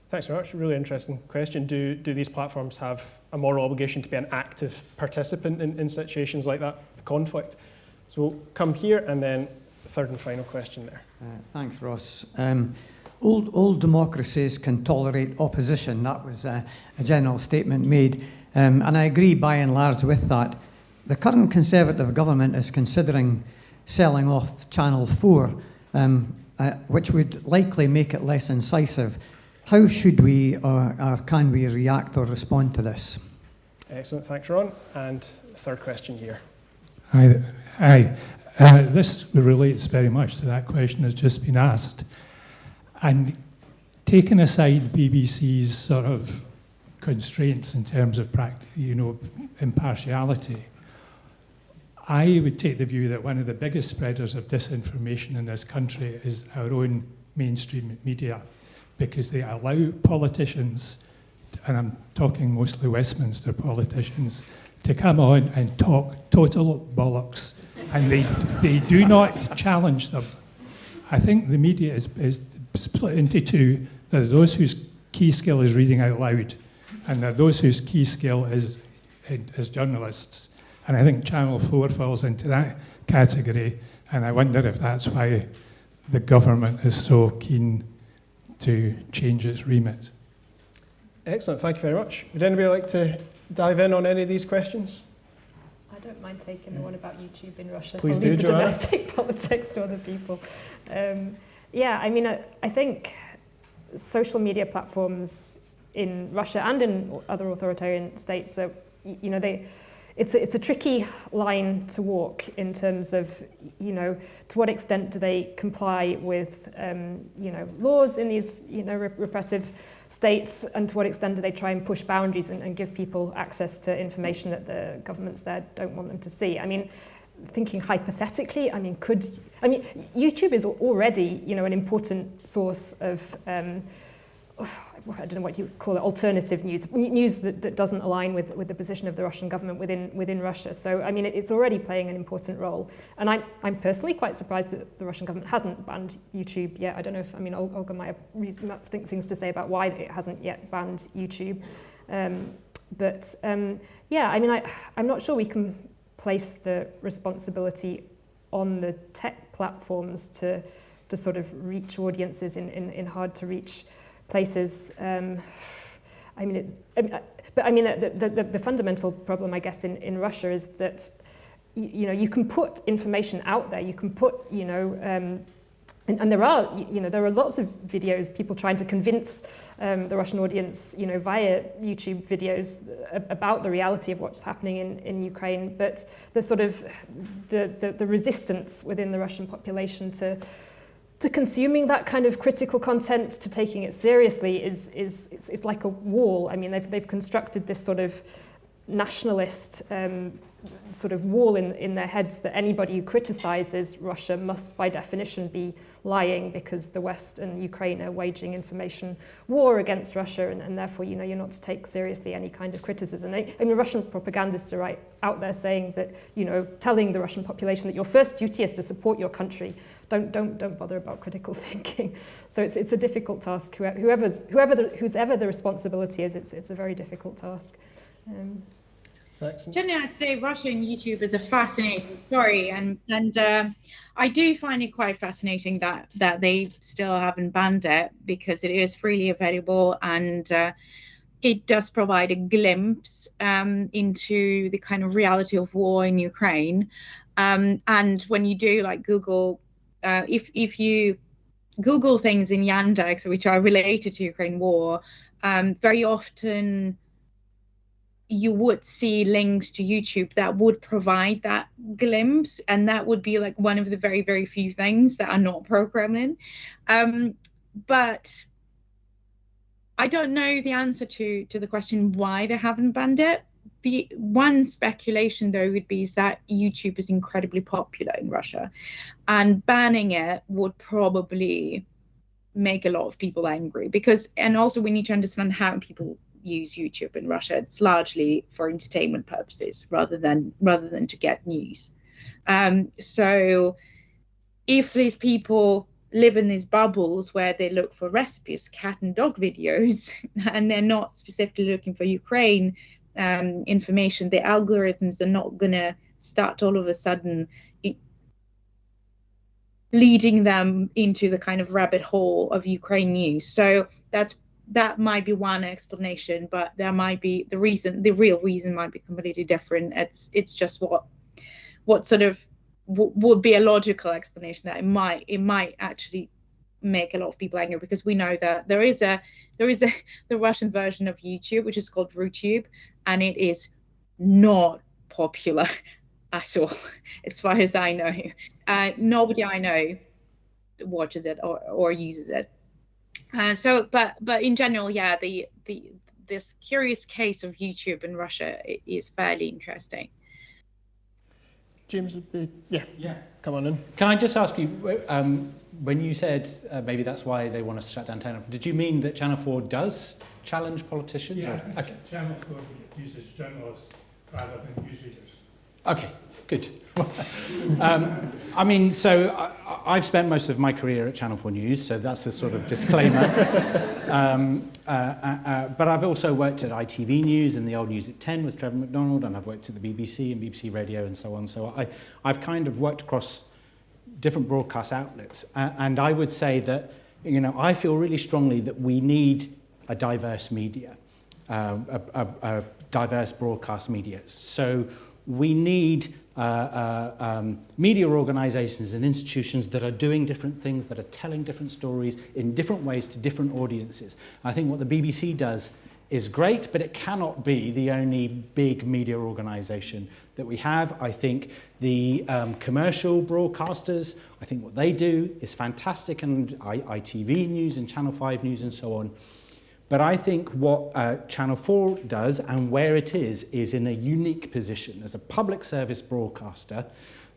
Speaker 1: Thanks very much. Really interesting question. Do, do these platforms have a moral obligation to be an active participant in, in situations like that, the conflict? So we'll come here and then third and final question there.
Speaker 8: Uh, thanks, Ross. Um, old, old democracies can tolerate opposition. That was uh, a general statement made. Um, and I agree by and large with that. The current Conservative government is considering selling off Channel 4, um, uh, which would likely make it less incisive. How should we or, or, can we react or respond to this?
Speaker 1: Excellent, thanks, Ron. And third question here.
Speaker 9: Hi, hi. Uh, this relates very much to that question that's just been asked. And taking aside BBC's sort of constraints in terms of you know, impartiality, I would take the view that one of the biggest spreaders of disinformation in this country is our own mainstream media, because they allow politicians, and I'm talking mostly Westminster politicians, to come on and talk total bollocks, and they, they do not challenge them. I think the media is, is split into two. There's those whose key skill is reading out loud, and there are those whose key skill is as journalists. And I think Channel 4 falls into that category, and I wonder if that's why the government is so keen to change its remit.
Speaker 1: Excellent, thank you very much. Would anybody like to dive in on any of these questions?
Speaker 3: I don't mind taking the one about YouTube in Russia.
Speaker 1: Please
Speaker 3: I'll
Speaker 1: do,
Speaker 3: leave the
Speaker 1: Joanna.
Speaker 3: domestic politics to other people. Um, yeah, I mean, I, I think social media platforms in Russia and in other authoritarian states So, you know, they, it's a, it's a tricky line to walk in terms of, you know, to what extent do they comply with, um, you know, laws in these, you know, repressive states and to what extent do they try and push boundaries and, and give people access to information that the governments there don't want them to see. I mean, thinking hypothetically, I mean, could, I mean, YouTube is already, you know, an important source of, um, I don't know what you call it, alternative news, news that, that doesn't align with, with the position of the Russian government within, within Russia. So, I mean, it, it's already playing an important role. And I'm, I'm personally quite surprised that the Russian government hasn't banned YouTube yet. I don't know if, I mean, Olga might have think things to say about why it hasn't yet banned YouTube. Um, but um, yeah, I mean, I, I'm not sure we can place the responsibility on the tech platforms to, to sort of reach audiences in, in, in hard to reach places. Um, I mean, it, I mean, but I mean, the, the, the fundamental problem, I guess, in, in Russia is that, you, you know, you can put information out there, you can put, you know, um, and, and there are, you know, there are lots of videos, people trying to convince um, the Russian audience, you know, via YouTube videos about the reality of what's happening in, in Ukraine, but the sort of, the, the, the resistance within the Russian population to, to consuming that kind of critical content, to taking it seriously, is, is it's, it's like a wall. I mean, they've, they've constructed this sort of nationalist um, sort of wall in, in their heads that anybody who criticizes Russia must, by definition, be lying because the West and Ukraine are waging information war against Russia, and, and therefore, you know, you're not to take seriously any kind of criticism. I, mean, Russian propagandists are right out there saying that, you know, telling the Russian population that your first duty is to support your country. Don't, don't, don't bother about critical thinking. So it's, it's a difficult task. Whoever's, whoever the, the responsibility is, it's, it's a very difficult task. Um,
Speaker 2: Generally, I'd say Russia and YouTube is a fascinating story, and and uh, I do find it quite fascinating that that they still haven't banned it because it is freely available and uh, it does provide a glimpse um, into the kind of reality of war in Ukraine. Um, and when you do like Google, uh, if if you Google things in Yandex which are related to Ukraine war, um, very often you would see links to YouTube that would provide that glimpse, and that would be like one of the very, very few things that are not programming. Um, but I don't know the answer to to the question why they haven't banned it. The one speculation though would be is that YouTube is incredibly popular in Russia, and banning it would probably make a lot of people angry because and also we need to understand how people use YouTube in Russia. It's largely for entertainment purposes rather than rather than to get news. Um, so if these people live in these bubbles where they look for recipes, cat and dog videos, and they're not specifically looking for Ukraine um, information, the algorithms are not going to start all of a sudden leading them into the kind of rabbit hole of Ukraine news. So that's that might be one explanation, but there might be the reason, the real reason might be completely different. It's it's just what what sort of w- would be a logical explanation that it might it might actually make a lot of people angry because we know that there is a there is a the Russian version of YouTube which is called RuTube and it is not popular at all as far as I know. Uh, nobody I know watches it or, or uses it. Uh, so, but but in general, yeah, the the this curious case of YouTube in Russia is fairly interesting.
Speaker 1: James be yeah
Speaker 5: yeah
Speaker 1: come on in.
Speaker 5: Can I just ask you um, when you said uh, maybe that's why they want to shut down Channel 4, did you mean that Channel 4 does challenge politicians?
Speaker 9: Yeah,
Speaker 5: or? Okay.
Speaker 9: Channel 4 uses journalists rather than news readers.
Speaker 5: Okay, good. Um, I mean, so I, have spent most of my career at Channel 4 News, so that's a sort of disclaimer. um, uh, uh, uh, but I've also worked at ITV News and the old News at 10 with Trevor McDonald, and I've worked at the BBC and BBC Radio and so on. So I, I've kind of worked across different broadcast outlets. Uh, and I would say that, you know, I feel really strongly that we need a diverse media, uh, a, a, a diverse broadcast media. So we need uh, uh, um, media organizations and institutions that are doing different things, that are telling different stories in different ways to different audiences. I think what the BBC does is great, but it cannot be the only big media organization that we have. I think the um, commercial broadcasters, I think what they do is fantastic, and I, ITV News and Channel 5 News and so on. But I think what uh, Channel 4 does and where it is, is in a unique position. As a public service broadcaster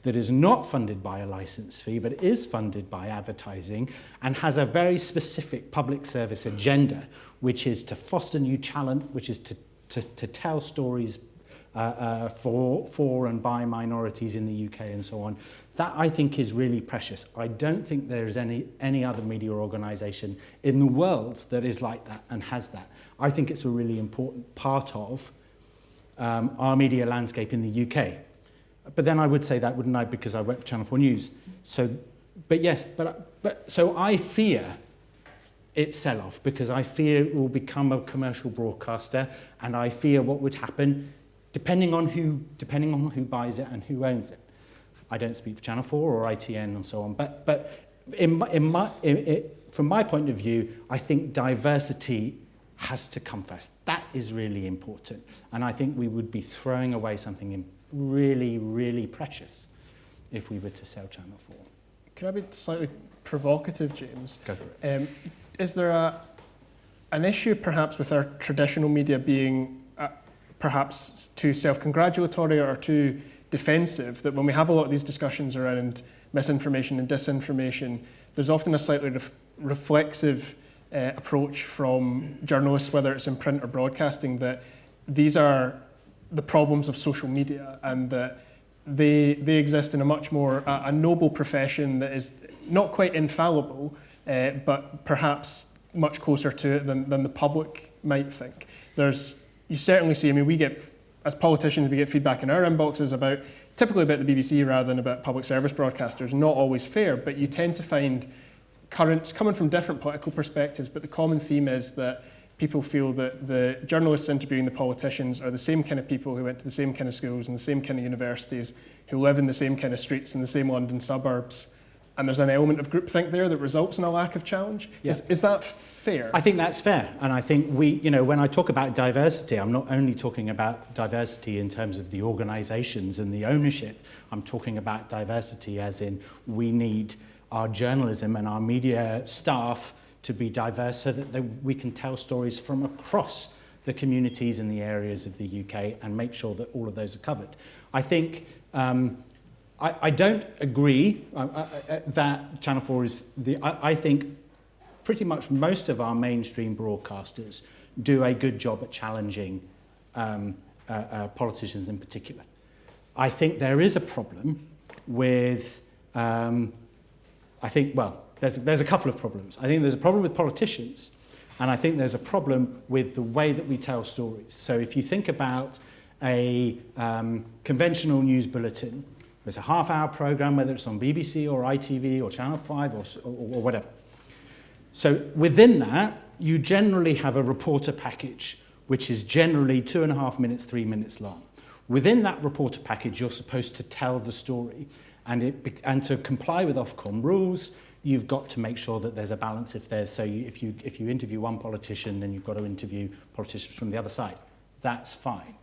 Speaker 5: that is not funded by a license fee, but is funded by advertising and has a very specific public service agenda, which is to foster new talent, which is to, to, to tell stories uh, uh, for, for and by minorities in the UK and so on. That I think is really precious. I don't think there is any, any other media organisation in the world that is like that and has that. I think it's a really important part of um, our media landscape in the UK. But then I would say that, wouldn't I, because I work for Channel 4 News. So, but yes, but, but so I fear its sell-off because I fear it will become a commercial broadcaster and I fear what would happen depending on who, depending on who buys it and who owns it. I don't speak for Channel 4 or ITN and so on, but, but in my, in my, in, in, from my point of view, I think diversity has to come first. That is really important. And I think we would be throwing away something really, really precious if we were to sell Channel 4.
Speaker 1: Can I be slightly provocative, James?
Speaker 5: Go for it. Um,
Speaker 1: is there a, an issue perhaps with our traditional media being perhaps too self-congratulatory or too defensive that when we have a lot of these discussions around misinformation and disinformation, there's often a slightly ref reflexive uh, approach from journalists, whether it's in print or broadcasting, that these are the problems of social media and that they, they exist in a much more, uh, a noble profession that is not quite infallible, uh, but perhaps much closer to it than, than the public might think. There's, you certainly see, I mean, we get as politicians, we get feedback in our inboxes about typically about the BBC rather than about public service broadcasters. Not always fair, but you tend to find currents coming from different political perspectives. But the common theme is that people feel that the journalists interviewing the politicians are the same kind of people who went to the same kind of schools and the same kind of universities, who live in the same kind of streets in the same London suburbs. And there's an element of groupthink there that results in a lack of challenge.
Speaker 5: Yeah.
Speaker 1: Is, is that fair?
Speaker 5: I think that's fair. And I think we, you know, when I talk about diversity, I'm not only talking about diversity in terms of the organizations and the ownership, I'm talking about diversity as in we need our journalism and our media staff to be diverse so that they, we can tell stories from across the communities and the areas of the UK and make sure that all of those are covered. I think um, I, I don't agree uh, uh, uh, that Channel 4 is the. I, I think pretty much most of our mainstream broadcasters do a good job at challenging um, uh, uh, politicians in particular. I think there is a problem with. Um, I think well, there's, there's a couple of problems. I think there's a problem with politicians, and I think there's a problem with the way that we tell stories. So if you think about a um, conventional news bulletin, there's a half-hour program, whether it's on BBC or ITV or Channel 5 or, or, or whatever. So within that, you generally have a reporter package, which is generally two and a half minutes, three minutes long. Within that reporter package, you're supposed to tell the story. And, it, and to comply with Ofcom rules, you've got to make sure that there's a balance if there's so you, if you if you interview one politician then you've got to interview politicians from the other side that's fine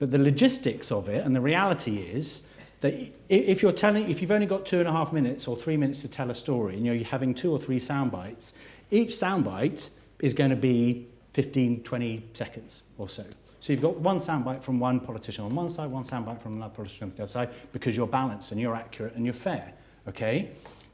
Speaker 5: but the logistics of it and the reality is that if you're telling if you've only got two and a half minutes or three minutes to tell a story and you're having two or three sound bites each sound bite is going to be 15 20 seconds or so so you've got one soundbite from one politician on one side one soundbite from another politician on the other side because you're balanced and you're accurate and you're fair okay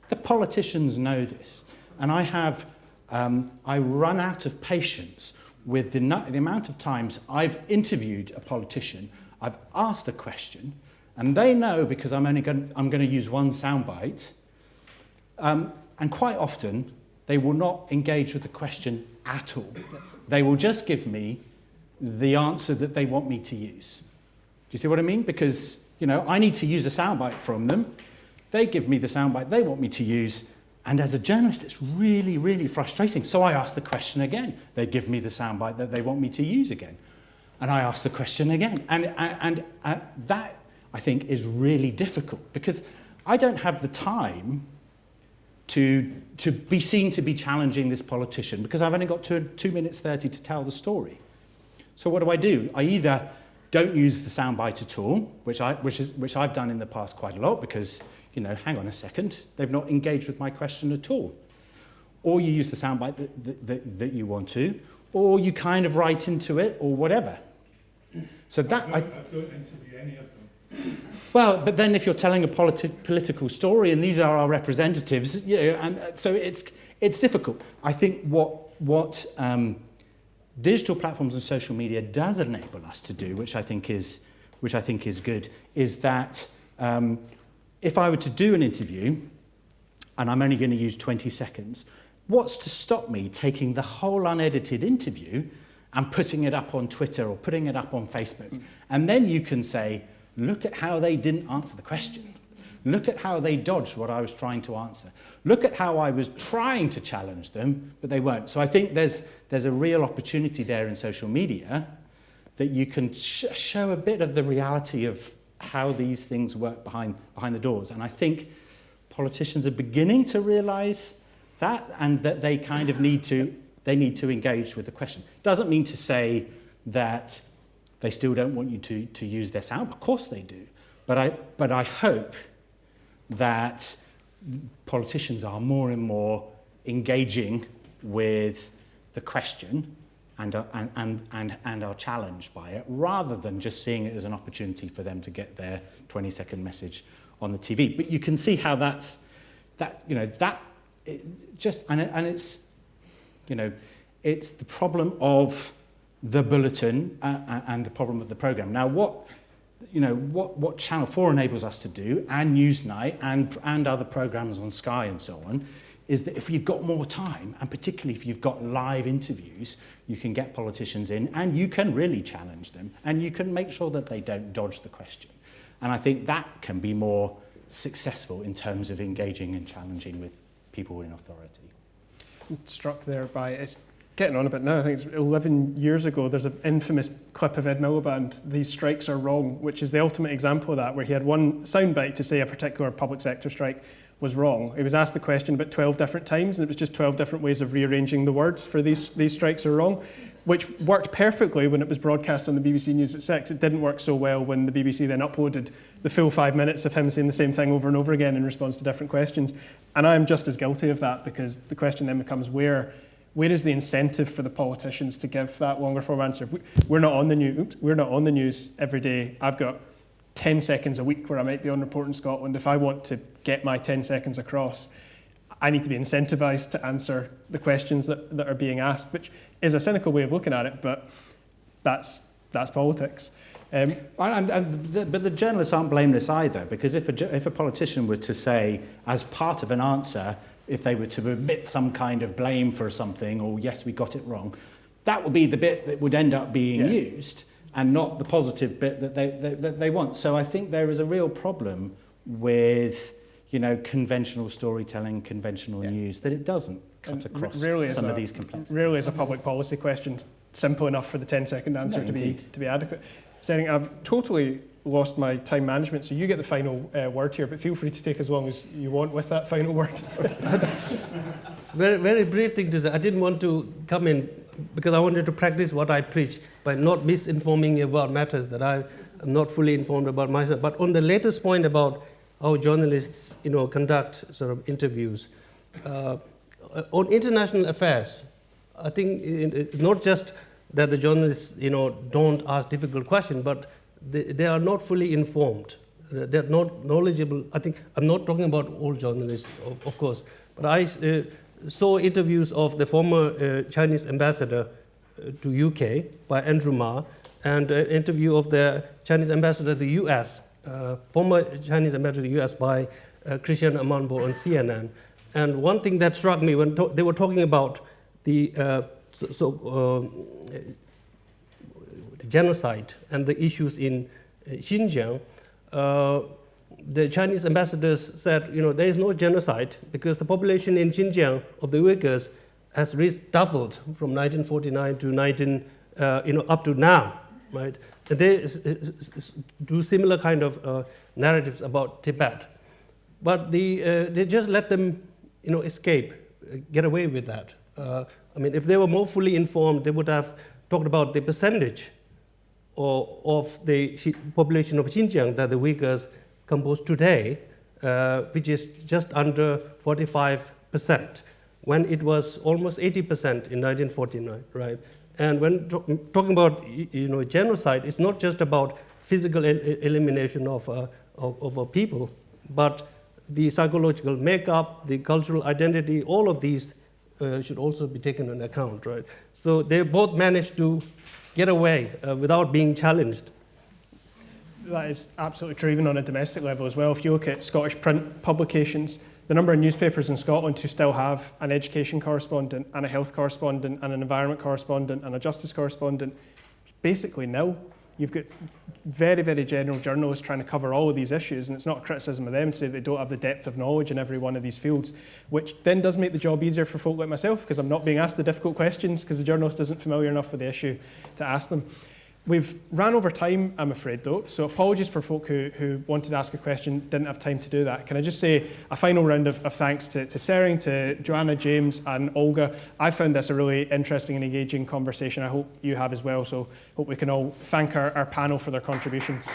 Speaker 5: The politicians know this. And I have, um, I run out of patience with the, the amount of times I've interviewed a politician, I've asked a question, and they know because I'm only going, I'm going to use one soundbite. Um, and quite often, they will not engage with the question at all. They will just give me the answer that they want me to use. Do you see what I mean? Because, you know, I need to use a soundbite from them. They give me the soundbite they want me to use. And as a journalist, it's really, really frustrating. So I ask the question again. They give me the soundbite that they want me to use again. And I ask the question again. And, and, and uh, that, I think, is really difficult because I don't have the time to, to be seen to be challenging this politician because I've only got two, two minutes 30 to tell the story. So what do I do? I either don't use the soundbite at all, which, I, which, is, which I've done in the past quite a lot because you know, hang on a second, they've not engaged with my question at all. Or you use the soundbite that, that, that you want to, or you kind of write into it, or whatever. So that
Speaker 9: I I, I don't interview any of.
Speaker 5: Well, but then if you're telling a politi political story, and these are our representatives, you know, and uh, so it's it's difficult. I think what what um, digital platforms and social media does enable us to do, which I think is which I think is good, is that um, if I were to do an interview, and I'm only going to use 20 seconds, what's to stop me taking the whole unedited interview and putting it up on Twitter or putting it up on Facebook? And then you can say, look at how they didn't answer the question. Look at how they dodged what I was trying to answer. Look at how I was trying to challenge them, but they weren't. So I think there's, there's a real opportunity there in social media that you can sh show a bit of the reality of how these things work behind, behind the doors. And I think politicians are beginning to realize that and that they kind of need to, they need to engage with the question. Doesn't mean to say that they still don't want you to, to use their sound. Of course they do. But I, but I hope that politicians are more and more engaging with the question and, are, and, and, and, and are challenged by it, rather than just seeing it as an opportunity for them to get their 20 second message on the TV. But you can see how that's, that, you know, that, it just, and, it, and it's, you know, it's the problem of the bulletin uh, and the problem of the program. Now, what, you know, what, what Channel 4 enables us to do, and Newsnight, and, and other programs on Sky and so on, is that if you've got more time, and particularly if you've got live interviews, you can get politicians in and you can really challenge them and you can make sure that they don't dodge the question. And I think that can be more successful in terms of engaging and challenging with people in authority.
Speaker 1: Struck there by it's getting on a bit now. I think it's 11 years ago. There's an infamous clip of Ed Miliband, "These strikes are wrong," which is the ultimate example of that, where he had one soundbite to say a particular public sector strike was wrong. He was asked the question about 12 different times, and it was just 12 different ways of rearranging the words for these, these strikes are wrong, which worked perfectly when it was broadcast on the BBC News at 6. It didn't work so well when the BBC then uploaded the full five minutes of him saying the same thing over and over again in response to different questions. And I am just as guilty of that because the question then becomes where where is the incentive for the politicians to give that longer form answer? We're not on the news. Oops, we're not on the news every day. I've got 10 seconds a week where I might be on Reporting Scotland, if I want to get my 10 seconds across, I need to be incentivized to answer the questions that, that are being asked, which is a cynical way of looking at it, but that's, that's politics.
Speaker 5: Um, and, and the, but the journalists aren't blameless either, because if a, if a politician were to say, as part of an answer, if they were to admit some kind of blame for something, or yes, we got it wrong, that would be the bit that would end up being yeah. used and not the positive bit that they, they, that they want. So I think there is a real problem with you know, conventional storytelling, conventional yeah. news, that it doesn't cut across some
Speaker 1: a,
Speaker 5: of these complexities.
Speaker 1: Really is a public policy question, simple enough for the 10 second answer no, to, be, to be adequate. Saying I've totally lost my time management, so you get the final uh, word here, but feel free to take as long as you want with that final word.
Speaker 4: very, very brief thing to say. I didn't want to come in because I wanted to practice what I preach by not misinforming you about matters that I am not fully informed about myself. But on the latest point about how journalists, you know, conduct sort of interviews, uh, on international affairs, I think it's not just that the journalists, you know, don't ask difficult questions, but they, they are not fully informed. They're not knowledgeable. I think I'm not talking about all journalists, of, of course, but I uh, saw interviews of the former uh, Chinese ambassador uh, to UK by Andrew Marr and an interview of the Chinese ambassador to the US, uh, former Chinese ambassador to the US by uh, Christiane Amanpour on CNN. And one thing that struck me when they were talking about the uh, so, so the genocide and the issues in Xinjiang, the Chinese ambassadors said, you know, there is no genocide because the population in Xinjiang of the Uyghurs has reached doubled from 1949 to 19, uh, you know, up to now, right? And they do similar kind of uh, narratives about Tibet. But the, uh, they just let them, you know, escape, get away with that. I mean, if they were more fully informed, they would have talked about the percentage or, of the population of Xinjiang that the Uyghurs compose today, uh, which is just under 45%, when it was almost 80% in 1949, right? And when talking about you know, genocide, it's not just about physical el elimination of, uh, of, of, a people, but the psychological makeup, the cultural identity, all of these uh, should also be taken into account, right? So they both managed to get away uh, without being challenged
Speaker 1: that is absolutely true, even on a domestic level as well. If you look at Scottish print publications, the number of newspapers in Scotland who still have an education correspondent and a health correspondent and an environment correspondent and a justice correspondent basically nil. You've got very, very general journalists trying to cover all of these issues, and it's not a criticism of them to say they don't have the depth of knowledge in every one of these fields, which then does make the job easier for folk like myself because I'm not being asked the difficult questions because the journalist isn't familiar enough with the issue to ask them. We've ran over time, I'm afraid, though, so apologies for folk who, who wanted to ask a question, didn't have time to do that. Can I just say a final round of, of thanks to, to Tsering, to Joanna, James, and Olga. I found this a really interesting and engaging conversation. I hope you have as well, so hope we can all thank our, our panel for their contributions.